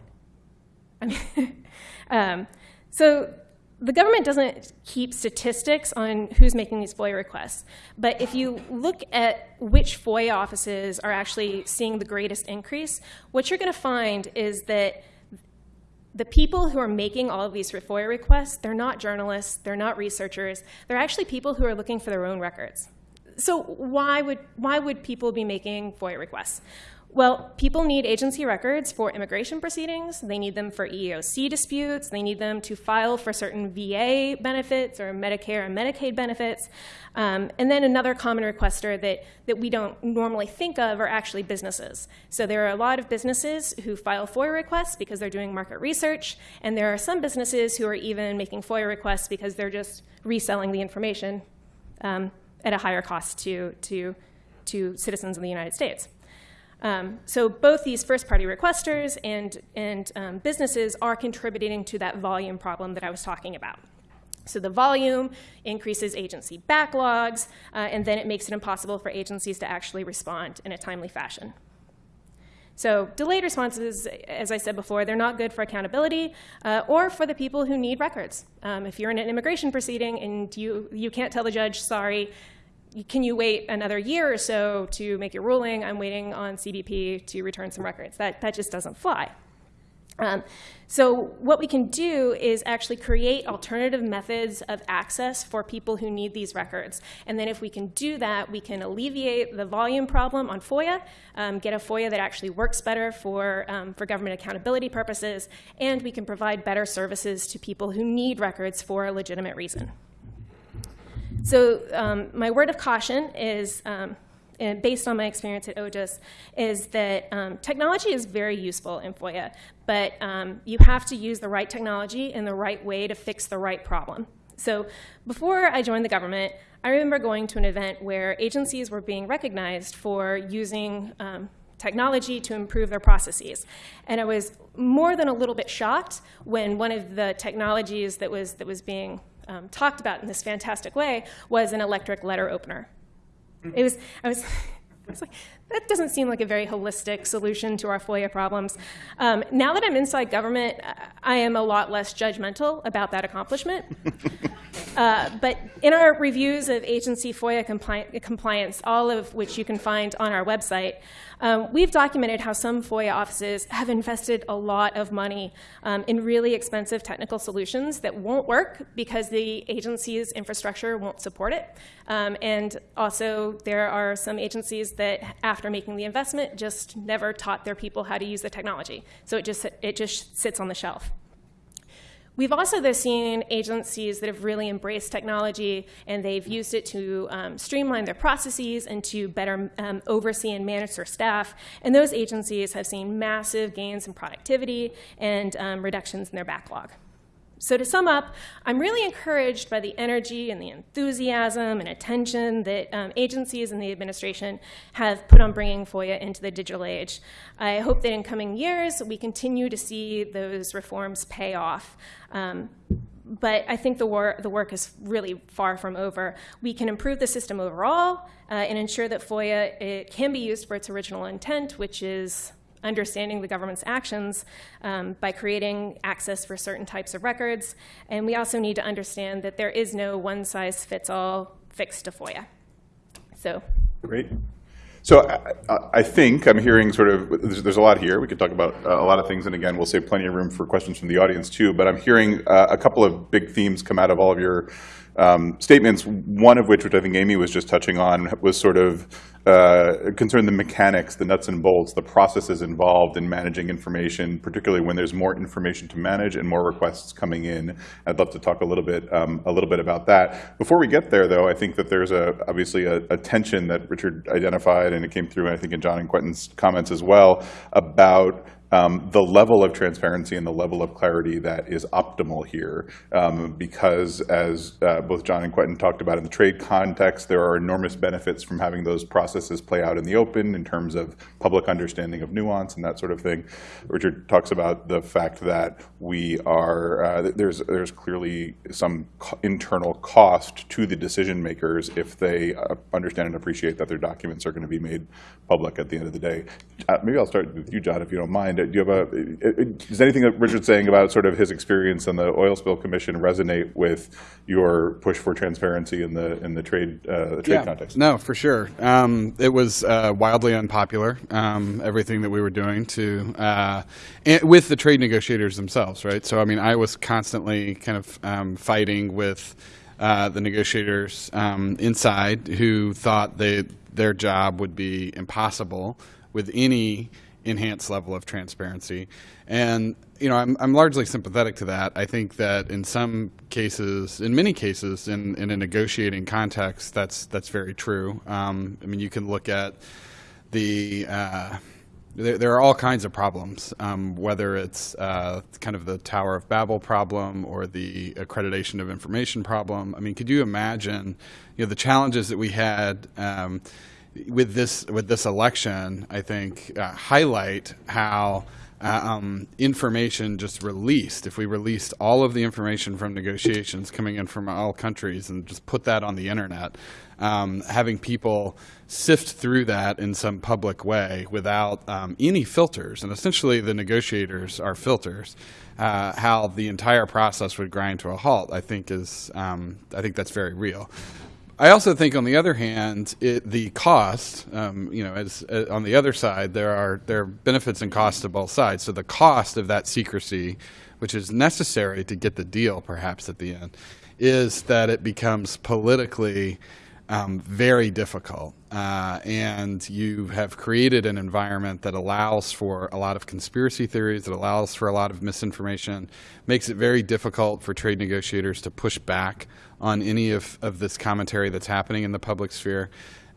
I mean, um, so the government doesn't keep statistics on who's making these FOIA requests. But if you look at which FOIA offices are actually seeing the greatest increase, what you're going to find is that the people who are making all of these FOIA requests, they're not journalists, they're not researchers, they're actually people who are looking for their own records. So why would, why would people be making FOIA requests? Well, people need agency records for immigration proceedings. They need them for EEOC disputes. They need them to file for certain VA benefits or Medicare and Medicaid benefits. Um, and then another common requester that, that we don't normally think of are actually businesses. So there are a lot of businesses who file FOIA requests because they're doing market research. And there are some businesses who are even making FOIA requests because they're just reselling the information um, at a higher cost to, to, to citizens in the United States. Um, so both these first-party requesters and, and um, businesses are contributing to that volume problem that I was talking about. So the volume increases agency backlogs, uh, and then it makes it impossible for agencies to actually respond in a timely fashion. So delayed responses, as I said before, they're not good for accountability uh, or for the people who need records. Um, if you're in an immigration proceeding and you, you can't tell the judge, sorry, can you wait another year or so to make your ruling? I'm waiting on CBP to return some records. That, that just doesn't fly. Um, so what we can do is actually create alternative methods of access for people who need these records. And then if we can do that, we can alleviate the volume problem on FOIA, um, get a FOIA that actually works better for, um, for government accountability purposes, and we can provide better services to people who need records for a legitimate reason. So um, my word of caution is, um, based on my experience at OGIS, is that um, technology is very useful in FOIA, but um, you have to use the right technology in the right way to fix the right problem. So before I joined the government, I remember going to an event where agencies were being recognized for using um, technology to improve their processes. And I was more than a little bit shocked when one of the technologies that was, that was being um, talked about in this fantastic way was an electric letter opener. It was, I was, I was like, that doesn't seem like a very holistic solution to our FOIA problems. Um, now that I'm inside government, I am a lot less judgmental about that accomplishment. uh, but in our reviews of agency FOIA compli compliance, all of which you can find on our website, um, we've documented how some FOIA offices have invested a lot of money um, in really expensive technical solutions that won't work because the agency's infrastructure won't support it. Um, and also, there are some agencies that, after making the investment, just never taught their people how to use the technology. So it just, it just sits on the shelf. We've also seen agencies that have really embraced technology and they've used it to um, streamline their processes and to better um, oversee and manage their staff. And those agencies have seen massive gains in productivity and um, reductions in their backlog. So to sum up, I'm really encouraged by the energy and the enthusiasm and attention that um, agencies and the administration have put on bringing FOIA into the digital age. I hope that in coming years, we continue to see those reforms pay off. Um, but I think the, the, work is really far from over. We can improve the system overall uh, and ensure that FOIA can be used for its original intent, which is understanding the government's actions um, by creating access for certain types of records. And we also need to understand that there is no one-size-fits-all fix to FOIA. So. Great. So I, I, think I'm hearing sort of, there's, there's, a lot here. We could talk about uh, a lot of things. And again, we'll save plenty of room for questions from the audience too. But I'm hearing uh, a couple of big themes come out of all of your um, statements, one of which, which I think Amy was just touching on, was sort of uh, concern the mechanics, the nuts and bolts, the processes involved in managing information, particularly when there's more information to manage and more requests coming in. I'd love to talk a little bit, um, a little bit about that. Before we get there, though, I think that there's a, obviously a, a tension that Richard identified, and it came through, I think, in John and Quentin's comments as well, about um, the level of transparency and the level of clarity that is optimal here. Um, because as uh, both John and Quentin talked about in the trade context, there are enormous benefits from having those processes play out in the open in terms of public understanding of nuance and that sort of thing. Richard talks about the fact that we are, uh, there's, there's clearly some co- internal cost to the decision makers if they uh, understand and appreciate that their documents are going to be made public at the end of the day. Uh, Maybe I'll start with you, John, if you don't mind. Do you have a, does anything that Richard's saying about sort of his experience on the oil spill commission resonate with your push for transparency in the, in the trade, uh, the trade context? No, for sure. Um, it was uh, wildly unpopular, um, everything that we were doing to, uh, and with the trade negotiators themselves, right? So, I mean, I was constantly kind of um, fighting with uh, the negotiators um, inside who thought they, their job would be impossible with any enhanced level of transparency. And you know, I'm, I'm largely sympathetic to that. I think that in some cases, in many cases, in, in a negotiating context, that's that's very true. Um, I mean, you can look at the uh, there, there are all kinds of problems, um, whether it's uh, kind of the Tower of Babel problem or the accreditation of information problem. I mean, could you imagine, you know, the challenges that we had um, with this with this election? I think uh, highlight how. Uh, um, information just released. If we released all of the information from negotiations coming in from all countries and just put that on the internet, um, having people sift through that in some public way without um, any filters, and essentially the negotiators are filters. Uh, how the entire process would grind to a halt, I think is um, I think that's very real. I also think, on the other hand, it, the cost, um, you know, as, uh, on the other side, there are there are benefits and costs to both sides. So the cost of that secrecy, which is necessary to get the deal, perhaps at the end, is that it becomes politically um, very difficult. Uh, and you have created an environment that allows for a lot of conspiracy theories, that allows for a lot of misinformation, makes it very difficult for trade negotiators to push back on any of, of this commentary that's happening in the public sphere.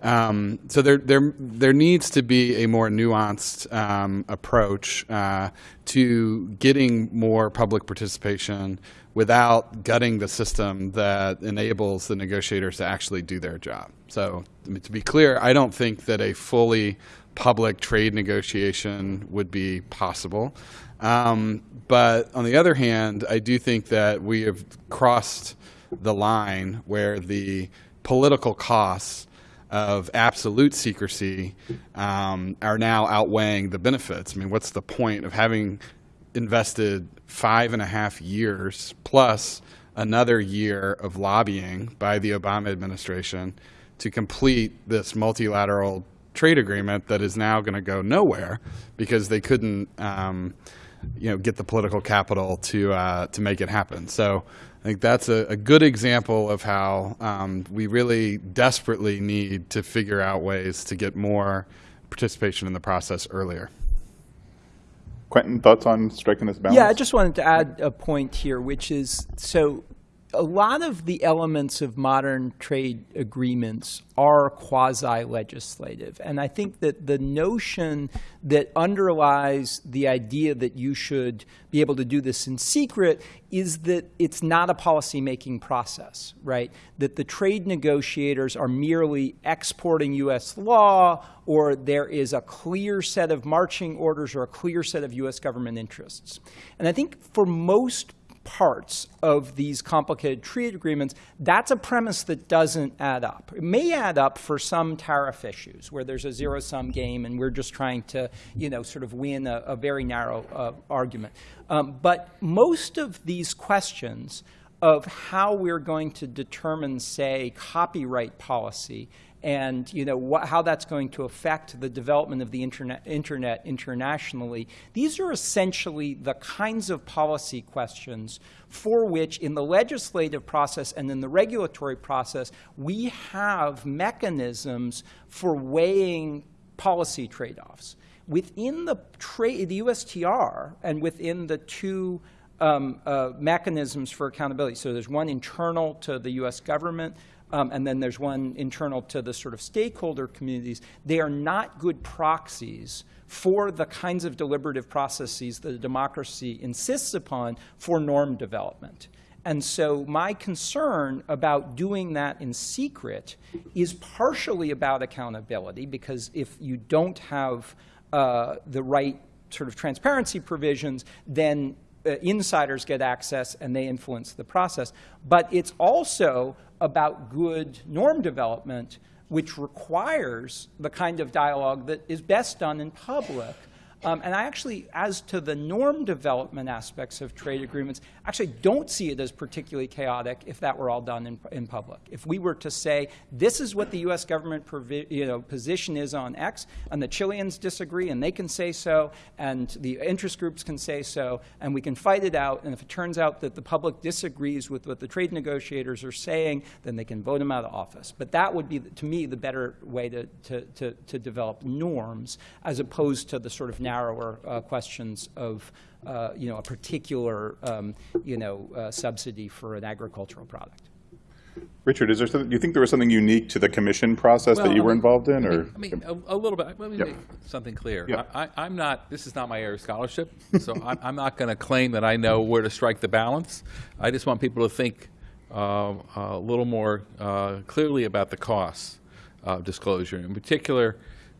Um, so there, there, there needs to be a more nuanced um, approach uh, to getting more public participation without gutting the system that enables the negotiators to actually do their job. So I mean, to be clear, I don't think that a fully public trade negotiation would be possible. Um, but on the other hand, I do think that we have crossed the line where the political costs of absolute secrecy um, are now outweighing the benefits. I mean, what's the point of having invested five and a half years plus another year of lobbying by the Obama administration to complete this multilateral trade agreement that is now going to go nowhere because they couldn't, um, you know, get the political capital to uh, to make it happen. So I think that's a, a good example of how um, we really desperately need to figure out ways to get more participation in the process earlier. Quentin, thoughts on striking this balance? Yeah, I just wanted to add a point here, which is so a lot of the elements of modern trade agreements are quasi-legislative. And I think that the notion that underlies the idea that you should be able to do this in secret is that it's not a policy-making process, right? That the trade negotiators are merely exporting U.S. law or there is a clear set of marching orders or a clear set of U.S. government interests. And I think for most parts of these complicated trade agreements, that's a premise that doesn't add up. It may add up for some tariff issues where there's a zero-sum game and we're just trying to, you know, sort of win a, a very narrow uh, argument. Um, but most of these questions of how we're going to determine, say, copyright policy and you know how that's going to affect the development of the internet, internet internationally. These are essentially the kinds of policy questions for which, in the legislative process and in the regulatory process, we have mechanisms for weighing policy trade-offs. Within the, the USTR and within the two um, uh, mechanisms for accountability, so there's one internal to the U.S. government, um, and then there's one internal to the sort of stakeholder communities, they are not good proxies for the kinds of deliberative processes that a democracy insists upon for norm development. And so my concern about doing that in secret is partially about accountability, because if you don't have uh, the right sort of transparency provisions, then uh, insiders get access and they influence the process. But it's also about good norm development, which requires the kind of dialogue that is best done in public. Um, and I actually, as to the norm development aspects of trade agreements, actually don't see it as particularly chaotic if that were all done in, in public. If we were to say, this is what the U.S. government you know, position is on X, and the Chileans disagree, and they can say so, and the interest groups can say so, and we can fight it out, and if it turns out that the public disagrees with what the trade negotiators are saying, then they can vote them out of office. But that would be, to me, the better way to, to, to, to develop norms, as opposed to the sort of narrower uh, questions of uh, you know, a particular um, you know, uh, subsidy for an agricultural product. Richard, is there something, do you think there was something unique to the commission process that you I were mean- involved in, or? I mean, a, a little bit. Let me Yep. make something clear. Yeah. I, I, I'm not. This is not my area of scholarship, so I'm, I'm not going to claim that I know where to strike the balance. I just want people to think uh, a little more uh, clearly about the costs of disclosure. In particular,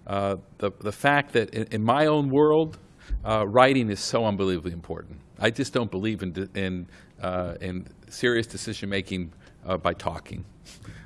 uh, the the fact that in, in my own world, uh, writing is so unbelievably important. I just don't believe in in uh, in serious decision making uh, by talking.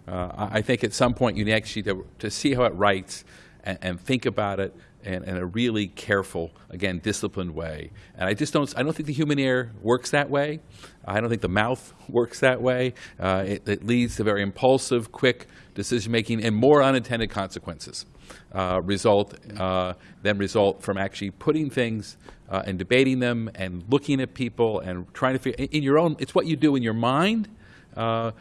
Uh, I I think at some point you need actually to, to see how it writes and, and think about it in, in a really careful, again, disciplined way. And I just don't, I don't think the human ear works that way. I don't think the mouth works that way. Uh, it, it leads to very impulsive, quick decision making and more unintended consequences uh, result uh, than result from actually putting things uh, and debating them and looking at people and trying to figure in, your own. It's what you do in your mind. Uh,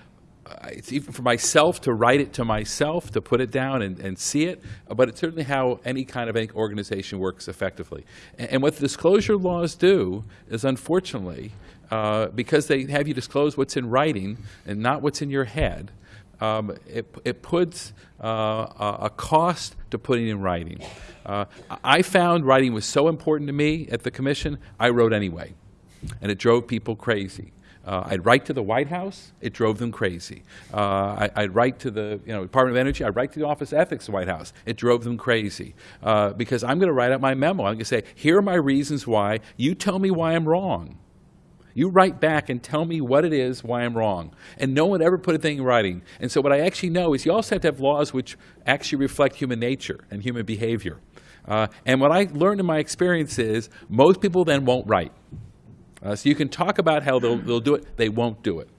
it's even for myself to write it to myself, to put it down and, and see it, but it's certainly how any kind of any organization works effectively. And, and what the disclosure laws do is, unfortunately, uh, because they have you disclose what's in writing and not what's in your head, um, it, it puts uh, a cost to putting in writing. Uh, I found writing was so important to me at the commission, I wrote anyway, and it drove people crazy. Uh, I'd write to the White House, it drove them crazy. Uh, I, I'd write to the you know, Department of Energy, I'd write to the Office of Ethics the White House, it drove them crazy. Uh, because I'm going to write out my memo. I'm going to say, here are my reasons why. You tell me why I'm wrong. You write back and tell me what it is, why I'm wrong. And no one ever put a thing in writing. And so what I actually know is you also have to have laws which actually reflect human nature and human behavior. Uh, and what I learned in my experience is most people then won't write. Uh, so you can talk about how they'll, they'll do it, they won't do it.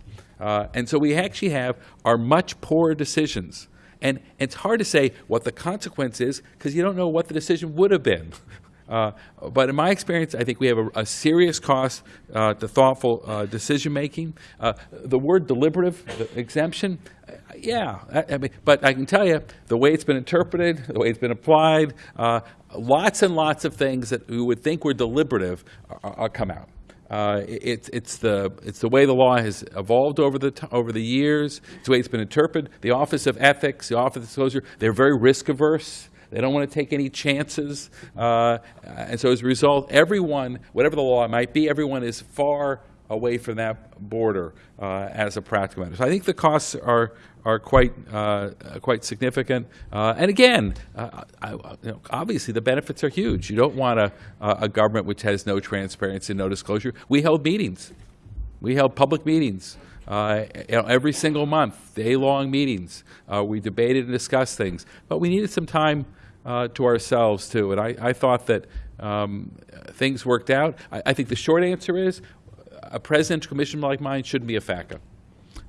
Uh, and so we actually have our much poorer decisions. And it's hard to say what the consequence is because you don't know what the decision would have been. Uh, but in my experience, I think we have a, a serious cost uh, to thoughtful uh, decision making. Uh, the word deliberative the exemption, uh, yeah, I, I mean, but I can tell you the way it's been interpreted, the way it's been applied, uh, lots and lots of things that we would think were deliberative are, are come out. Uh, it- it's, the, it's the way the law has evolved over the, over the years. It's the way it's been interpreted. The Office of Ethics, the Office of Disclosure, they're very risk averse. They don't want to take any chances. Uh, and so as a result, everyone, whatever the law might be, everyone is far away from that border uh, as a practical matter. So I think the costs are, are quite, uh, quite significant. Uh, and again, uh, I, you know, obviously the benefits are huge. You don't want a, a government which has no transparency, and no disclosure. We held meetings. We held public meetings uh, you know, every single month, day-long meetings. Uh, we debated and discussed things, but we needed some time uh, to ourselves too. And I, I thought that um, things worked out. I, I think the short answer is a presidential commission like mine shouldn't be a FACA.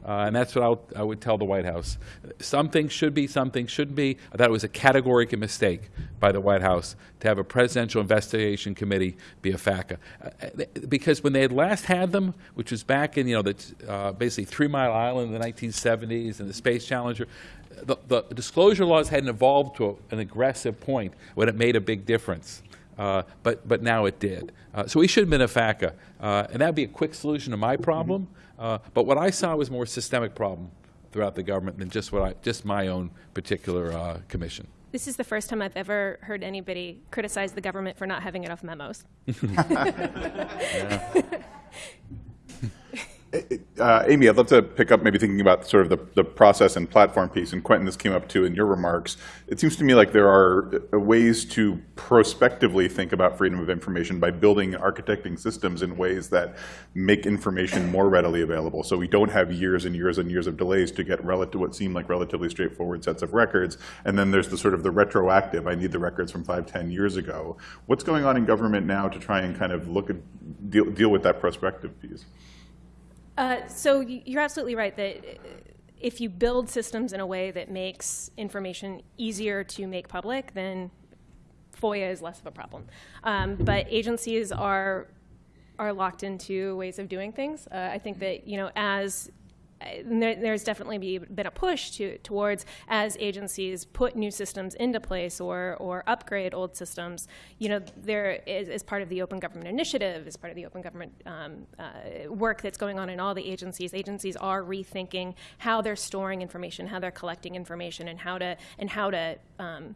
Uh, and that's what I'll, I would tell the White House. Some things should be, some things shouldn't be. I thought it was a categorical mistake by the White House to have a presidential investigation committee be a FACA. Uh, because when they had last had them, which was back in, you know, the, uh, basically Three Mile Island in the 1970s and the Space Challenger, the, the disclosure laws hadn't evolved to a, an aggressive point when it made a big difference. Uh, but, but now it did. Uh, so we should have been a FACA. Uh, and that would be a quick solution to my problem. Uh, but what I saw was more systemic problem throughout the government than just what I, just my own particular uh, commission. This is the first time I've ever heard anybody criticize the government for not having enough memos. Uh, Amy, I'd love to pick up maybe thinking about sort of the, the process and platform piece. And Quentin, this came up too in your remarks. It seems to me like there are uh, ways to prospectively think about freedom of information by building and architecting systems in ways that make information more readily available. So we don't have years and years and years of delays to get relative, what seem like relatively straightforward sets of records. And then there's the sort of the retroactive, I need the records from five, ten years ago. What's going on in government now to try and kind of look at, deal, deal with that prospective piece? Uh, so you're absolutely right that uh, if you build systems in a way that makes information easier to make public, then FOIA is less of a problem. Um, but agencies are are locked into ways of doing things. Uh, I think that you know as there, there's definitely be, been a push to, towards as agencies put new systems into place or, or upgrade old systems. You know, there is, as part of the Open Government Initiative, as part of the Open Government um, uh, work that's going on in all the agencies, agencies are rethinking how they're storing information, how they're collecting information, and how to and how to um,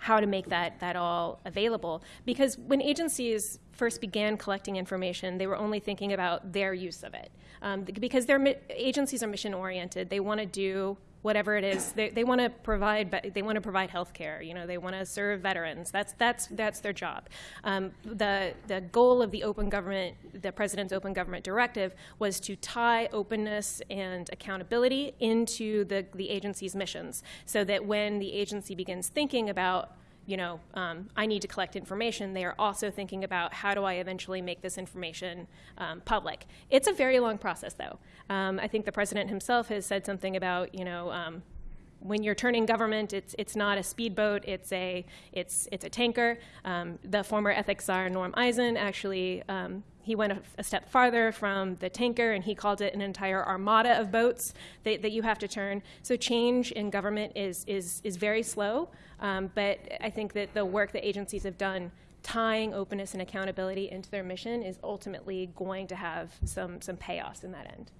how to make that, that all available. Because when agencies first began collecting information, they were only thinking about their use of it. Um, because their agencies are mission oriented, they want to do whatever it is. They, they want to provide they want to provide health care. You know, they want to serve veterans. That's that's that's their job. Um, the the goal of the open government, the president's open government directive, was to tie openness and accountability into the the agency's missions, so that when the agency begins thinking about you know, um, I need to collect information, they are also thinking about how do I eventually make this information um, public. It's a very long process, though. Um, I think the president himself has said something about, you know, um, when you're turning government, it's it's not a speedboat, it's a it's it's a tanker. Um, the former ethics czar Norm Eisen actually um, he went a, a, step farther from the tanker and he called it an entire armada of boats that, that you have to turn. So change in government is is is very slow, um, but I think that the work that agencies have done tying openness and accountability into their mission is ultimately going to have some some payoffs in that end.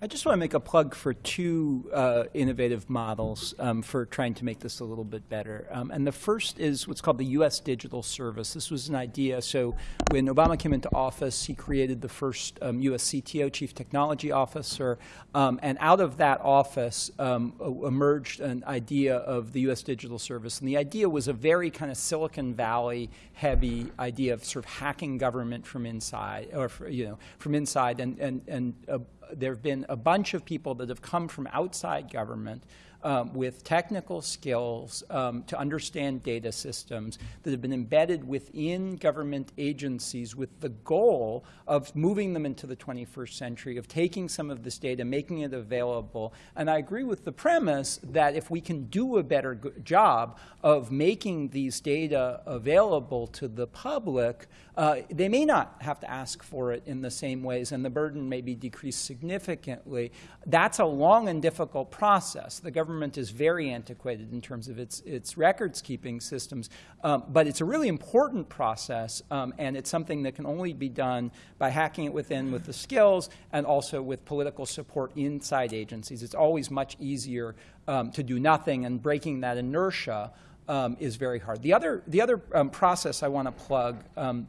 I just want to make a plug for two uh, innovative models um, for trying to make this a little bit better. Um, and the first is what's called the U.S. Digital Service. This was an idea. So when Obama came into office, he created the first um, U.S. CTO, Chief Technology Officer. Um, and out of that office um, emerged an idea of the U.S. Digital Service. And the idea was a very kind of Silicon Valley heavy idea of sort of hacking government from inside, or you know, from inside, and and and uh, there have been a bunch of people that have come from outside government um, with technical skills um, to understand data systems that have been embedded within government agencies with the goal of moving them into the 21st century, of taking some of this data, making it available. And I agree with the premise that if we can do a better job of making these data available to the public, uh, they may not have to ask for it in the same ways, and the burden may be decreased significantly. That's a long and difficult process. The government is very antiquated in terms of its, its records keeping systems, um, but it's a really important process, um, and it's something that can only be done by hacking it within with the skills and also with political support inside agencies. It's always much easier um, to do nothing, and breaking that inertia um, is very hard. The other, the other um, process I want to plug um,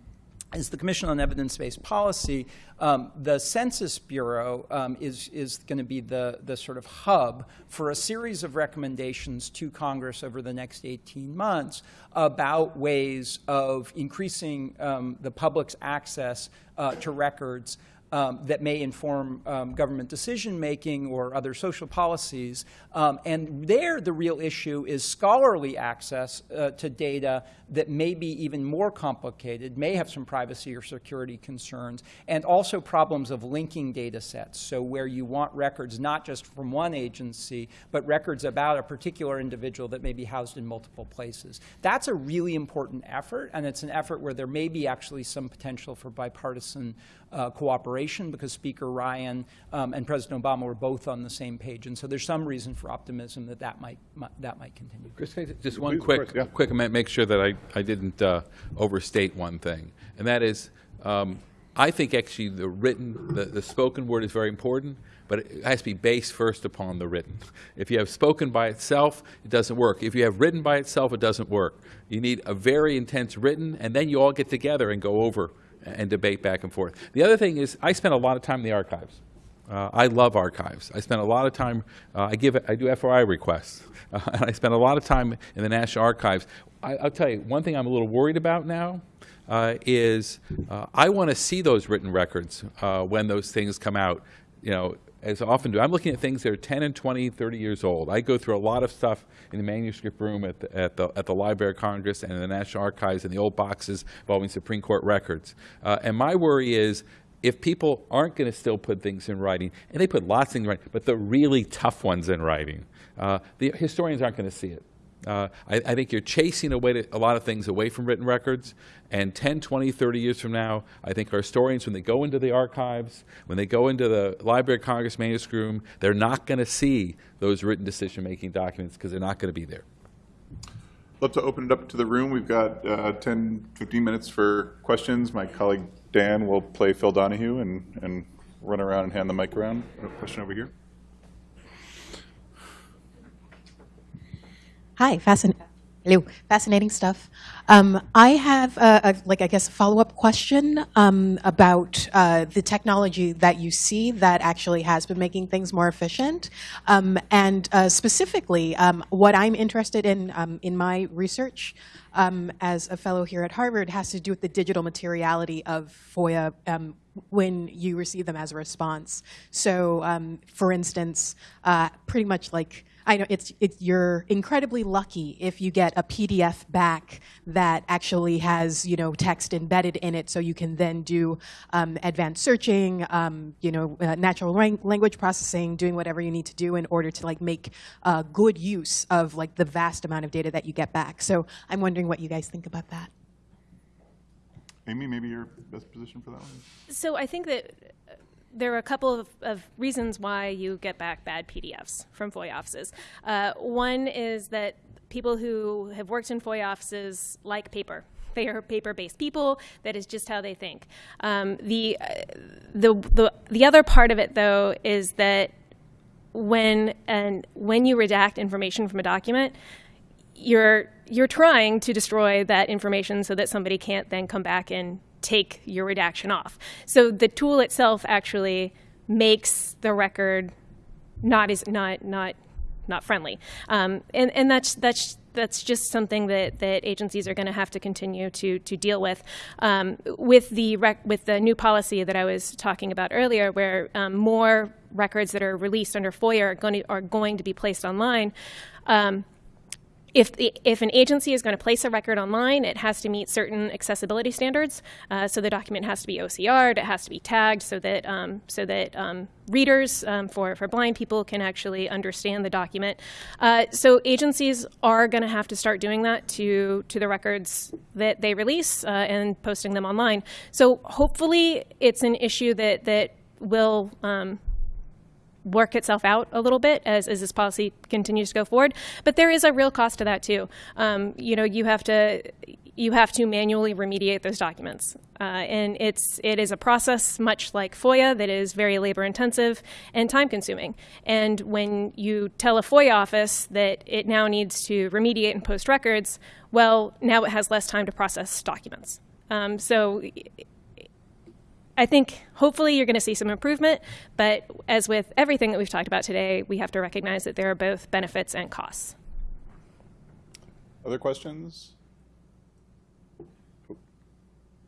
is the Commission on Evidence-Based Policy. Um, the Census Bureau um, is, is going to be the, the sort of hub for a series of recommendations to Congress over the next 18 months about ways of increasing um, the public's access uh, to records um, that may inform um, government decision making or other social policies. Um, and there, the real issue is scholarly access uh, to data that may be even more complicated, may have some privacy or security concerns, and also problems of linking data sets. So, where you want records not just from one agency, but records about a particular individual that may be housed in multiple places. That's a really important effort, and it's an effort where there may be actually some potential for bipartisan uh, cooperation because Speaker Ryan um, and President Obama were both on the same page. And so there's some reason for optimism that that might, might that might continue. Chris, just one Please, quick, course, yeah. quick amendment, make sure that I, I didn't uh, overstate one thing, and that is, um, I think actually the written, the, the spoken word is very important, but it has to be based first upon the written. If you have spoken by itself, it doesn't work. If you have written by itself, it doesn't work. You need a very intense written, and then you all get together and go over and debate back and forth. The other thing is, I spend a lot of time in the archives. Uh, I love archives. I spend a lot of time. Uh, I give. I do FOI requests, uh, and I spend a lot of time in the National Archives. I, I'll tell you one thing. I'm a little worried about now uh, is uh, I want to see those written records uh, when those things come out. You know, as I often do. I'm looking at things that are 10 and 20, 30 years old. I go through a lot of stuff in the manuscript room at the, at the, at the Library of Congress and in the National Archives and the old boxes involving Supreme Court records. Uh, and my worry is if people aren't going to still put things in writing, and they put lots of things in writing, but the really tough ones in writing, uh, the historians aren't going to see it. Uh, I, I, think you're chasing away to, a lot of things away from written records. And 10, 20, 30 years from now, I think our historians, when they go into the archives, when they go into the Library of Congress manuscript room, they're not going to see those written decision-making documents because they're not going to be there. Love to open it up to the room. We've got uh, 10, 15 minutes for questions. My colleague Dan will play Phil Donahue and, and run around and hand the mic around. A question over here. Hi, fascinating. Hello, fascinating stuff. Um, I have, a, a, like, I guess, a follow-up question um, about uh, the technology that you see that actually has been making things more efficient, um, and uh, specifically, um, what I'm interested in um, in my research um, as a fellow here at Harvard has to do with the digital materiality of FOIA when you receive them as a response. So, for instance, uh, pretty much like I know it's, it's, you're incredibly lucky if you get a PDF back that actually has, you know, text embedded in it so you can then do um, advanced searching, um, you know, uh, natural language processing, doing whatever you need to do in order to like make uh, good use of like the vast amount of data that you get back. So I'm wondering what you guys think about that. Amy, maybe you're best position for that one? So I think that there are a couple of, of, reasons why you get back bad PDFs from FOIA offices. Uh, one is that people who have worked in FOIA offices like paper. They are paper-based people. That is just how they think. Um, the, uh, the, the, the other part of it, though, is that when, and when you redact information from a document, you're, you're trying to destroy that information so that somebody can't then come back and take your redaction off. So the tool itself actually makes the record not as not not not friendly, um, and and that's that's that's just something that, that agencies are going to have to continue to to deal with. Um, with the rec- with the new policy that I was talking about earlier, where um, more records that are released under FOIA are going to, are going to be placed online. Um, if, the, if an agency is going to place a record online, it has to meet certain accessibility standards. Uh, so the document has to be OCR'd, it has to be tagged so that, um, so that um, readers um, for, for blind people can actually understand the document. Uh, so agencies are going to have to start doing that to, to the records that they release uh, and posting them online. So hopefully it's an issue that, that will um, work itself out a little bit as, as this policy continues to go forward. But there is a real cost to that too. Um, you know, you have to you have to manually remediate those documents, uh, and it's it is a process much like FOIA that is very labor intensive and time consuming. And when you tell a FOIA office that it now needs to remediate and post records, well, now it has less time to process documents. Um, so I think hopefully you're going to see some improvement, but as with everything that we've talked about today, we have to recognize that there are both benefits and costs. Other questions?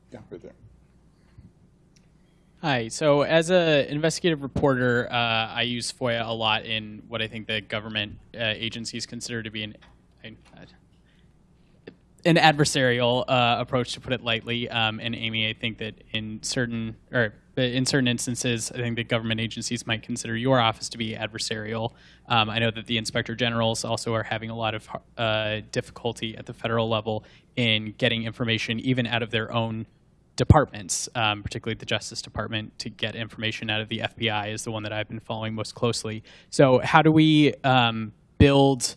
Yeah, right there. Hi. So, as an investigative reporter, uh, I use FOIA a lot in what I think the government uh, agencies consider to be an an adversarial uh, approach, to put it lightly. Um, and Amy, I think that in certain or in certain instances, I think that government agencies might consider your office to be adversarial. Um, I know that the inspector generals also are having a lot of uh, difficulty at the federal level in getting information, even out of their own departments, um, particularly the Justice Department, to get information out of the FBI is the one that I've been following most closely. So, how do we um, build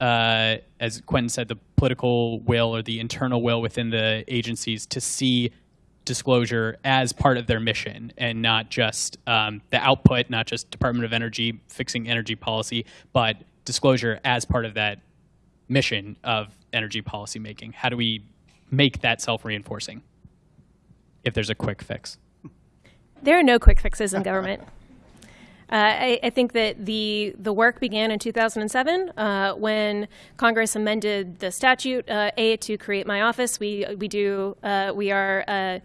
uh, as Quentin said, the political will or the internal will within the agencies to see disclosure as part of their mission and not just um, the output, not just Department of Energy fixing energy policy, but disclosure as part of that mission of energy policy making? How do we make that self reinforcing if there's a quick fix? There are no quick fixes in government. Uh, I, I think that the the work began in 2007 uh, when Congress amended the statute uh, a to create my office. We we do uh, we are. Uh,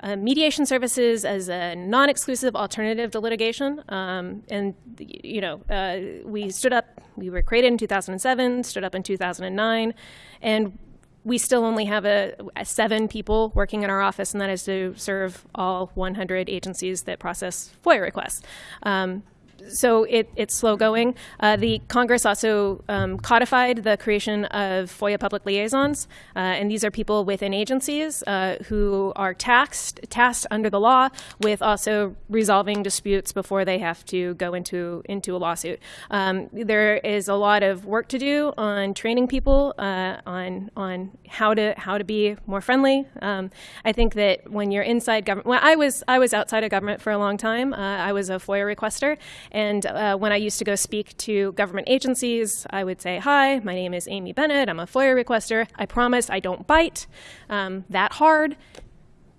uh, mediation services as a non-exclusive alternative to litigation, um, and you know uh, we stood up. We were created in 2007, stood up in 2009, and we still only have a, a seven people working in our office, and that is to serve all 100 agencies that process FOIA requests. Um, so it, it's slow going. Uh, the Congress also um, codified the creation of FOIA public liaisons, uh, and these are people within agencies uh, who are taxed, tasked under the law with also resolving disputes before they have to go into into a lawsuit. Um, there is a lot of work to do on training people uh, on on how to how to be more friendly. Um, I think that when you're inside government, well, I was I was outside of government for a long time. Uh, I was a FOIA requester. And uh, when I used to go speak to government agencies, I would say, Hi, my name is Amy Bennett. I'm a FOIA requester. I promise I don't bite um, that hard.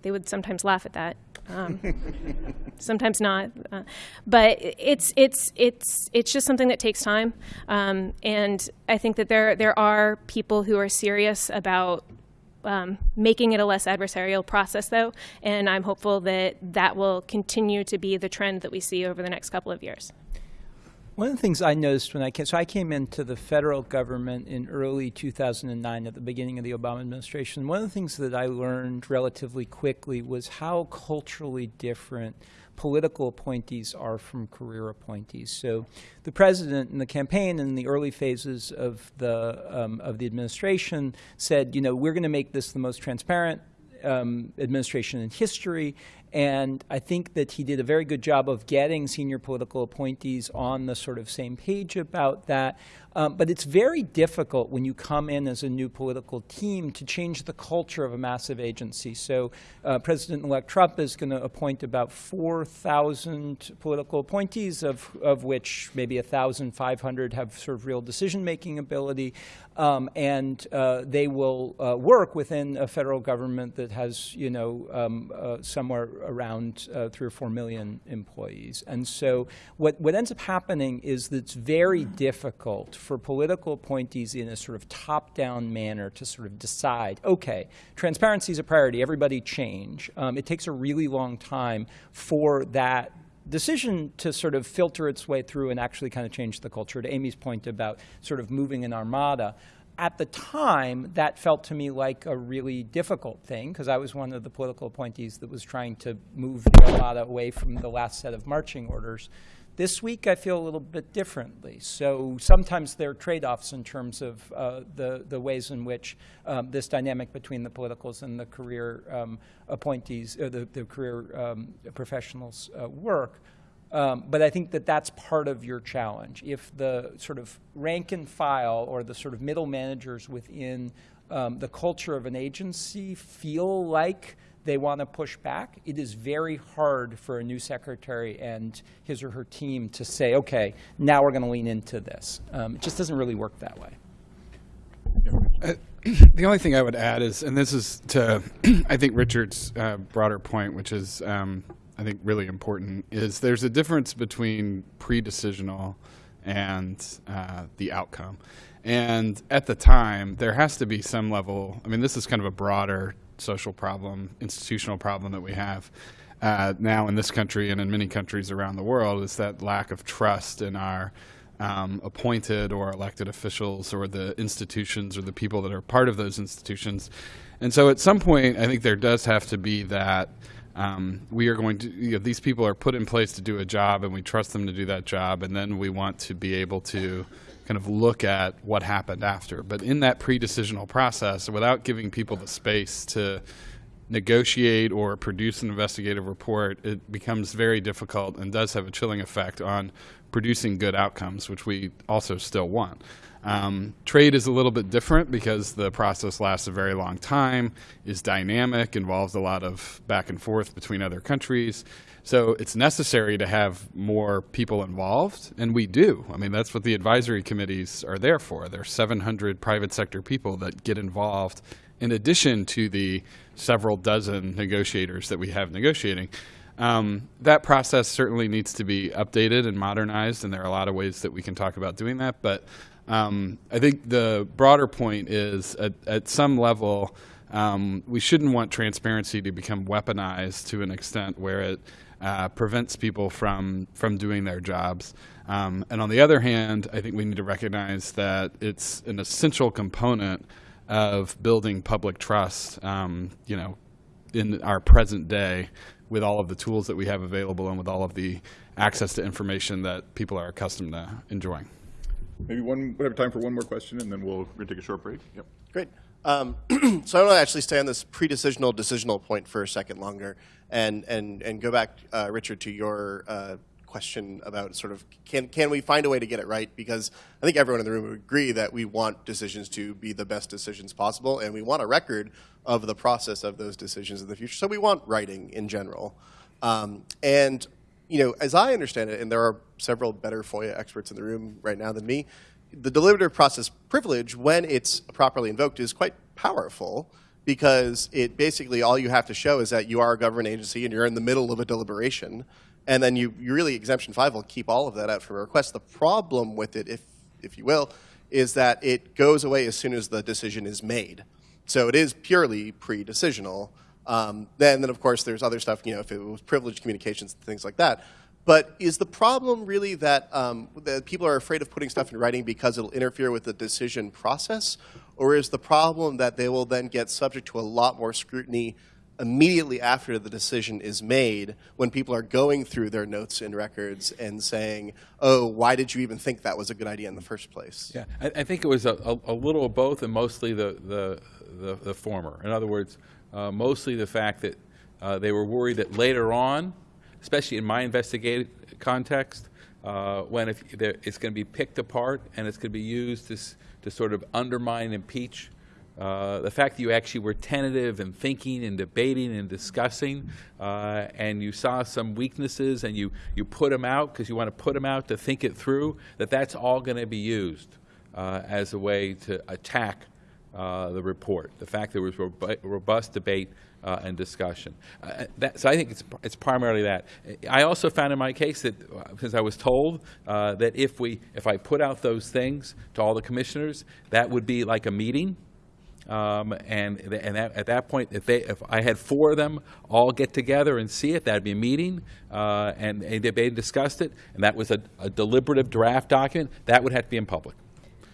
They would sometimes laugh at that. Um, sometimes not, uh, but it's it's it's it's just something that takes time, um, and I think that there there are people who are serious about um, making it a less adversarial process, though, and I'm hopeful that that will continue to be the trend that we see over the next couple of years. One of the things I noticed when I came, so I came into the federal government in early 2009 at the beginning of the Obama administration. One of the things that I learned relatively quickly was how culturally different political appointees are from career appointees. So the president in the campaign in the early phases of the, um, of the administration said, you know, we're going to make this the most transparent um, administration in history. And I think that he did a very good job of getting senior political appointees on the sort of same page about that. Um, but it's very difficult when you come in as a new political team to change the culture of a massive agency. So uh, President-elect Trump is going to appoint about 4,000 political appointees, of, of which maybe 1,500 have sort of real decision-making ability. Um, and uh, they will uh, work within a federal government that has, you know, um, uh, somewhere around uh, three or four million employees. And so what, what ends up happening is that it's very difficult for political appointees in a sort of top-down manner to sort of decide, okay, transparency is a priority, everybody change. Um, it takes a really long time for that decision to sort of filter its way through and actually kind of change the culture. To Amy's point about sort of moving an armada, at the time, that felt to me like a really difficult thing because I was one of the political appointees that was trying to move armada away from the last set of marching orders. This week, I feel a little bit differently. So sometimes there are trade-offs in terms of uh, the, the ways in which um, this dynamic between the politicals and the career um, appointees, or the, the career um, professionals uh, work. Um, but I think that that's part of your challenge. If the sort of rank and file or the sort of middle managers within um, the culture of an agency feel like they want to push back, it is very hard for a new secretary and his or her team to say, okay, now we're going to lean into this. Um, it just doesn't really work that way. Uh, the only thing I would add is, and this is to, I think Richard's uh, broader point, which is, um, I think, really important, is there's a difference between pre-decisional and uh, the outcome. And at the time, there has to be some level, I mean, this is kind of a broader social problem, institutional problem that we have uh, now in this country and in many countries around the world is that lack of trust in our um, appointed or elected officials or the institutions or the people that are part of those institutions. And so at some point, I think there does have to be that um, we are going to, you know, these people are put in place to do a job and we trust them to do that job and then we want to be able to kind of look at what happened after. But in that pre-decisional process, without giving people the space to negotiate or produce an investigative report, it becomes very difficult and does have a chilling effect on producing good outcomes, which we also still want. Um, trade is a little bit different because the process lasts a very long time, is dynamic, involves a lot of back and forth between other countries. So it's necessary to have more people involved, and we do. I mean, that's what the advisory committees are there for. There are 700 private sector people that get involved in addition to the several dozen negotiators that we have negotiating. Um, that process certainly needs to be updated and modernized, and there are a lot of ways that we can talk about doing that. But um, I think the broader point is at, at some level, um, we shouldn't want transparency to become weaponized to an extent where it uh, prevents people from from doing their jobs. Um, and on the other hand, I think we need to recognize that it's an essential component of building public trust. Um, you know, in our present day, with all of the tools that we have available and with all of the access to information that people are accustomed to enjoying. Maybe one, we have time for one more question, and then we'll, gonna take a short break. Yep. Great. Um, so I want to actually stay on this pre-decisional, decisional point for a second longer, and and and go back, uh, Richard, to your uh, question about sort of can can we find a way to get it right? Because I think everyone in the room would agree that we want decisions to be the best decisions possible, and we want a record of the process of those decisions in the future. So we want writing in general, um, and you know, as I understand it, and there are several better FOIA experts in the room right now than me, the deliberative process privilege, when it's properly invoked, is quite powerful because it basically all you have to show is that you are a government agency and you're in the middle of a deliberation, and then you, you really exemption five will keep all of that out from a request. The problem with it, if if you will, is that it goes away as soon as the decision is made. So it is purely pre-decisional. Um, then, then of course there's other stuff, you know, if it was privileged communications, and things like that. But is the problem really that, um, that people are afraid of putting stuff in writing because it'll interfere with the decision process? Or is the problem that they will then get subject to a lot more scrutiny immediately after the decision is made when people are going through their notes and records and saying, oh, why did you even think that was a good idea in the first place? Yeah, I, I think it was a, a, a little of both and mostly the, the, the, the former. In other words, uh, mostly the fact that uh, they were worried that later on, especially in my investigative context, uh, when if it's going to be picked apart and it's going to be used to, to sort of undermine impeach. Uh, the fact that you actually were tentative and thinking and debating and discussing, uh, and you saw some weaknesses and you, you put them out because you want to put them out to think it through, that that's all going to be used uh, as a way to attack uh, the report. The fact that there was robu- robust debate uh, and discussion. Uh, that, so I think it's, it's primarily that. I also found in my case that, because I was told uh, that if we, if I put out those things to all the commissioners, that would be like a meeting. Um, and and that, at that point, if they, if I had four of them all get together and see it, that'd be a meeting, uh, and, and they discussed it, and that was a, a deliberative draft document. That would have to be in public.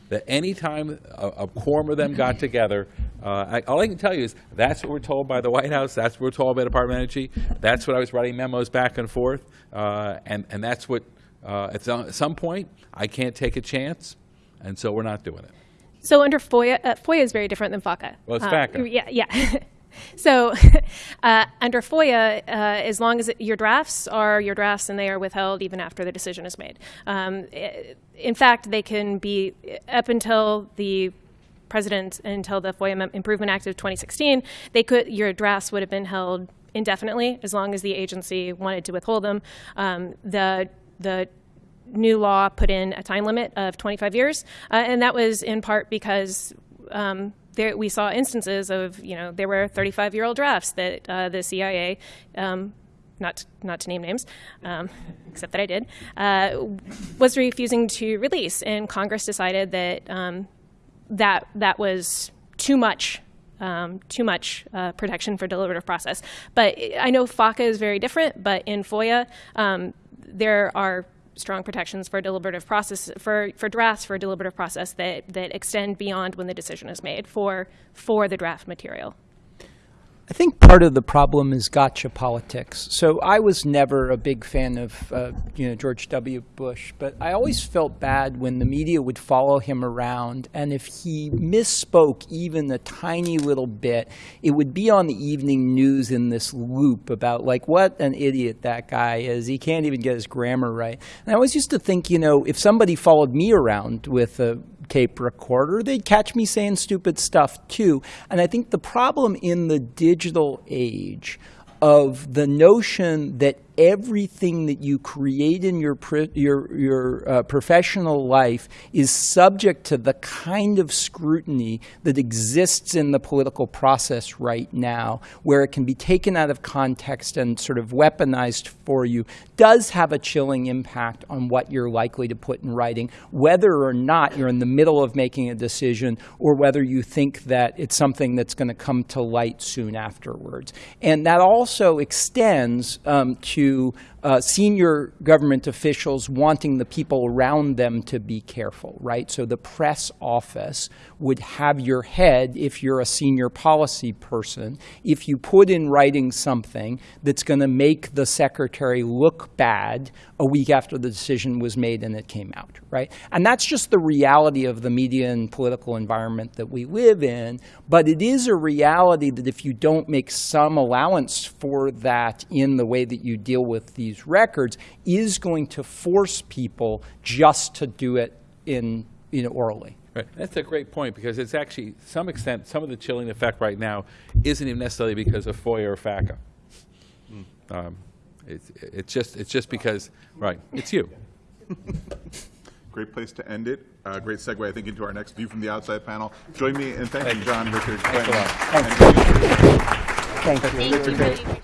That any time a, a quorum of them got together, uh, I, all I can tell you is that's what we're told by the White House. That's what we're told by the Department of Energy. That's what I was writing memos back and forth, uh, and and that's what uh, at some, at some point I can't take a chance, and so we're not doing it. So under FOIA, uh, FOIA is very different than FACA. Well, it's Uh, FACA. Yeah, yeah. so uh, under FOIA, uh, as long as it, your drafts are your drafts and they are withheld even after the decision is made. Um, in fact, they can be up until the president until the FOIA Improvement Act of 2016. They could your drafts would have been held indefinitely as long as the agency wanted to withhold them. Um, the the new law put in a time limit of 25 years, uh, and that was in part because um, there, we saw instances of, you know, there were 35-year-old drafts that uh, the CIA, um, not not to name names, um, except that I did, uh, was refusing to release, and Congress decided that um, that that was too much. Um, too much uh, protection for deliberative process, but I know FACA is very different. But in FOIA, um, there are strong protections for deliberative process for, for drafts for a deliberative process that, that extend beyond when the decision is made for for the draft material. I think part of the problem is gotcha politics. So I was never a big fan of, uh, you know, George W. Bush, but I always felt bad when the media would follow him around, and if he misspoke even a tiny little bit, it would be on the evening news in this loop about like what an idiot that guy is. He can't even get his grammar right. And I always used to think, you know, if somebody followed me around with a tape recorder, they'd catch me saying stupid stuff too. And I think the problem in the digital age of the notion that everything that you create in your your your uh, professional life is subject to the kind of scrutiny that exists in the political process right now, where it can be taken out of context and sort of weaponized for you, does have a chilling impact on what you're likely to put in writing, whether or not you're in the middle of making a decision or whether you think that it's something that's going to come to light soon afterwards. And that also extends um, to you uh, senior government officials wanting the people around them to be careful, right? So the press office would have your head, if you're a senior policy person, if you put in writing something that's going to make the secretary look bad a week after the decision was made and it came out, right? And that's just the reality of the media and political environment that we live in. But it is a reality that if you don't make some allowance for that in the way that you deal with these records, is going to force people just to do it in, you know, orally. Right. That's a great point because it's actually, to some extent, some of the chilling effect right now isn't even necessarily because of FOIA or FACA. Um, It's, it's just, it's just because, right, it's you. Great place to end it. Uh, Great segue, I think, into our next View from the Outside panel. Join me in thanking John, Richard, Quentin. a lot. and- Thank you. Thank you.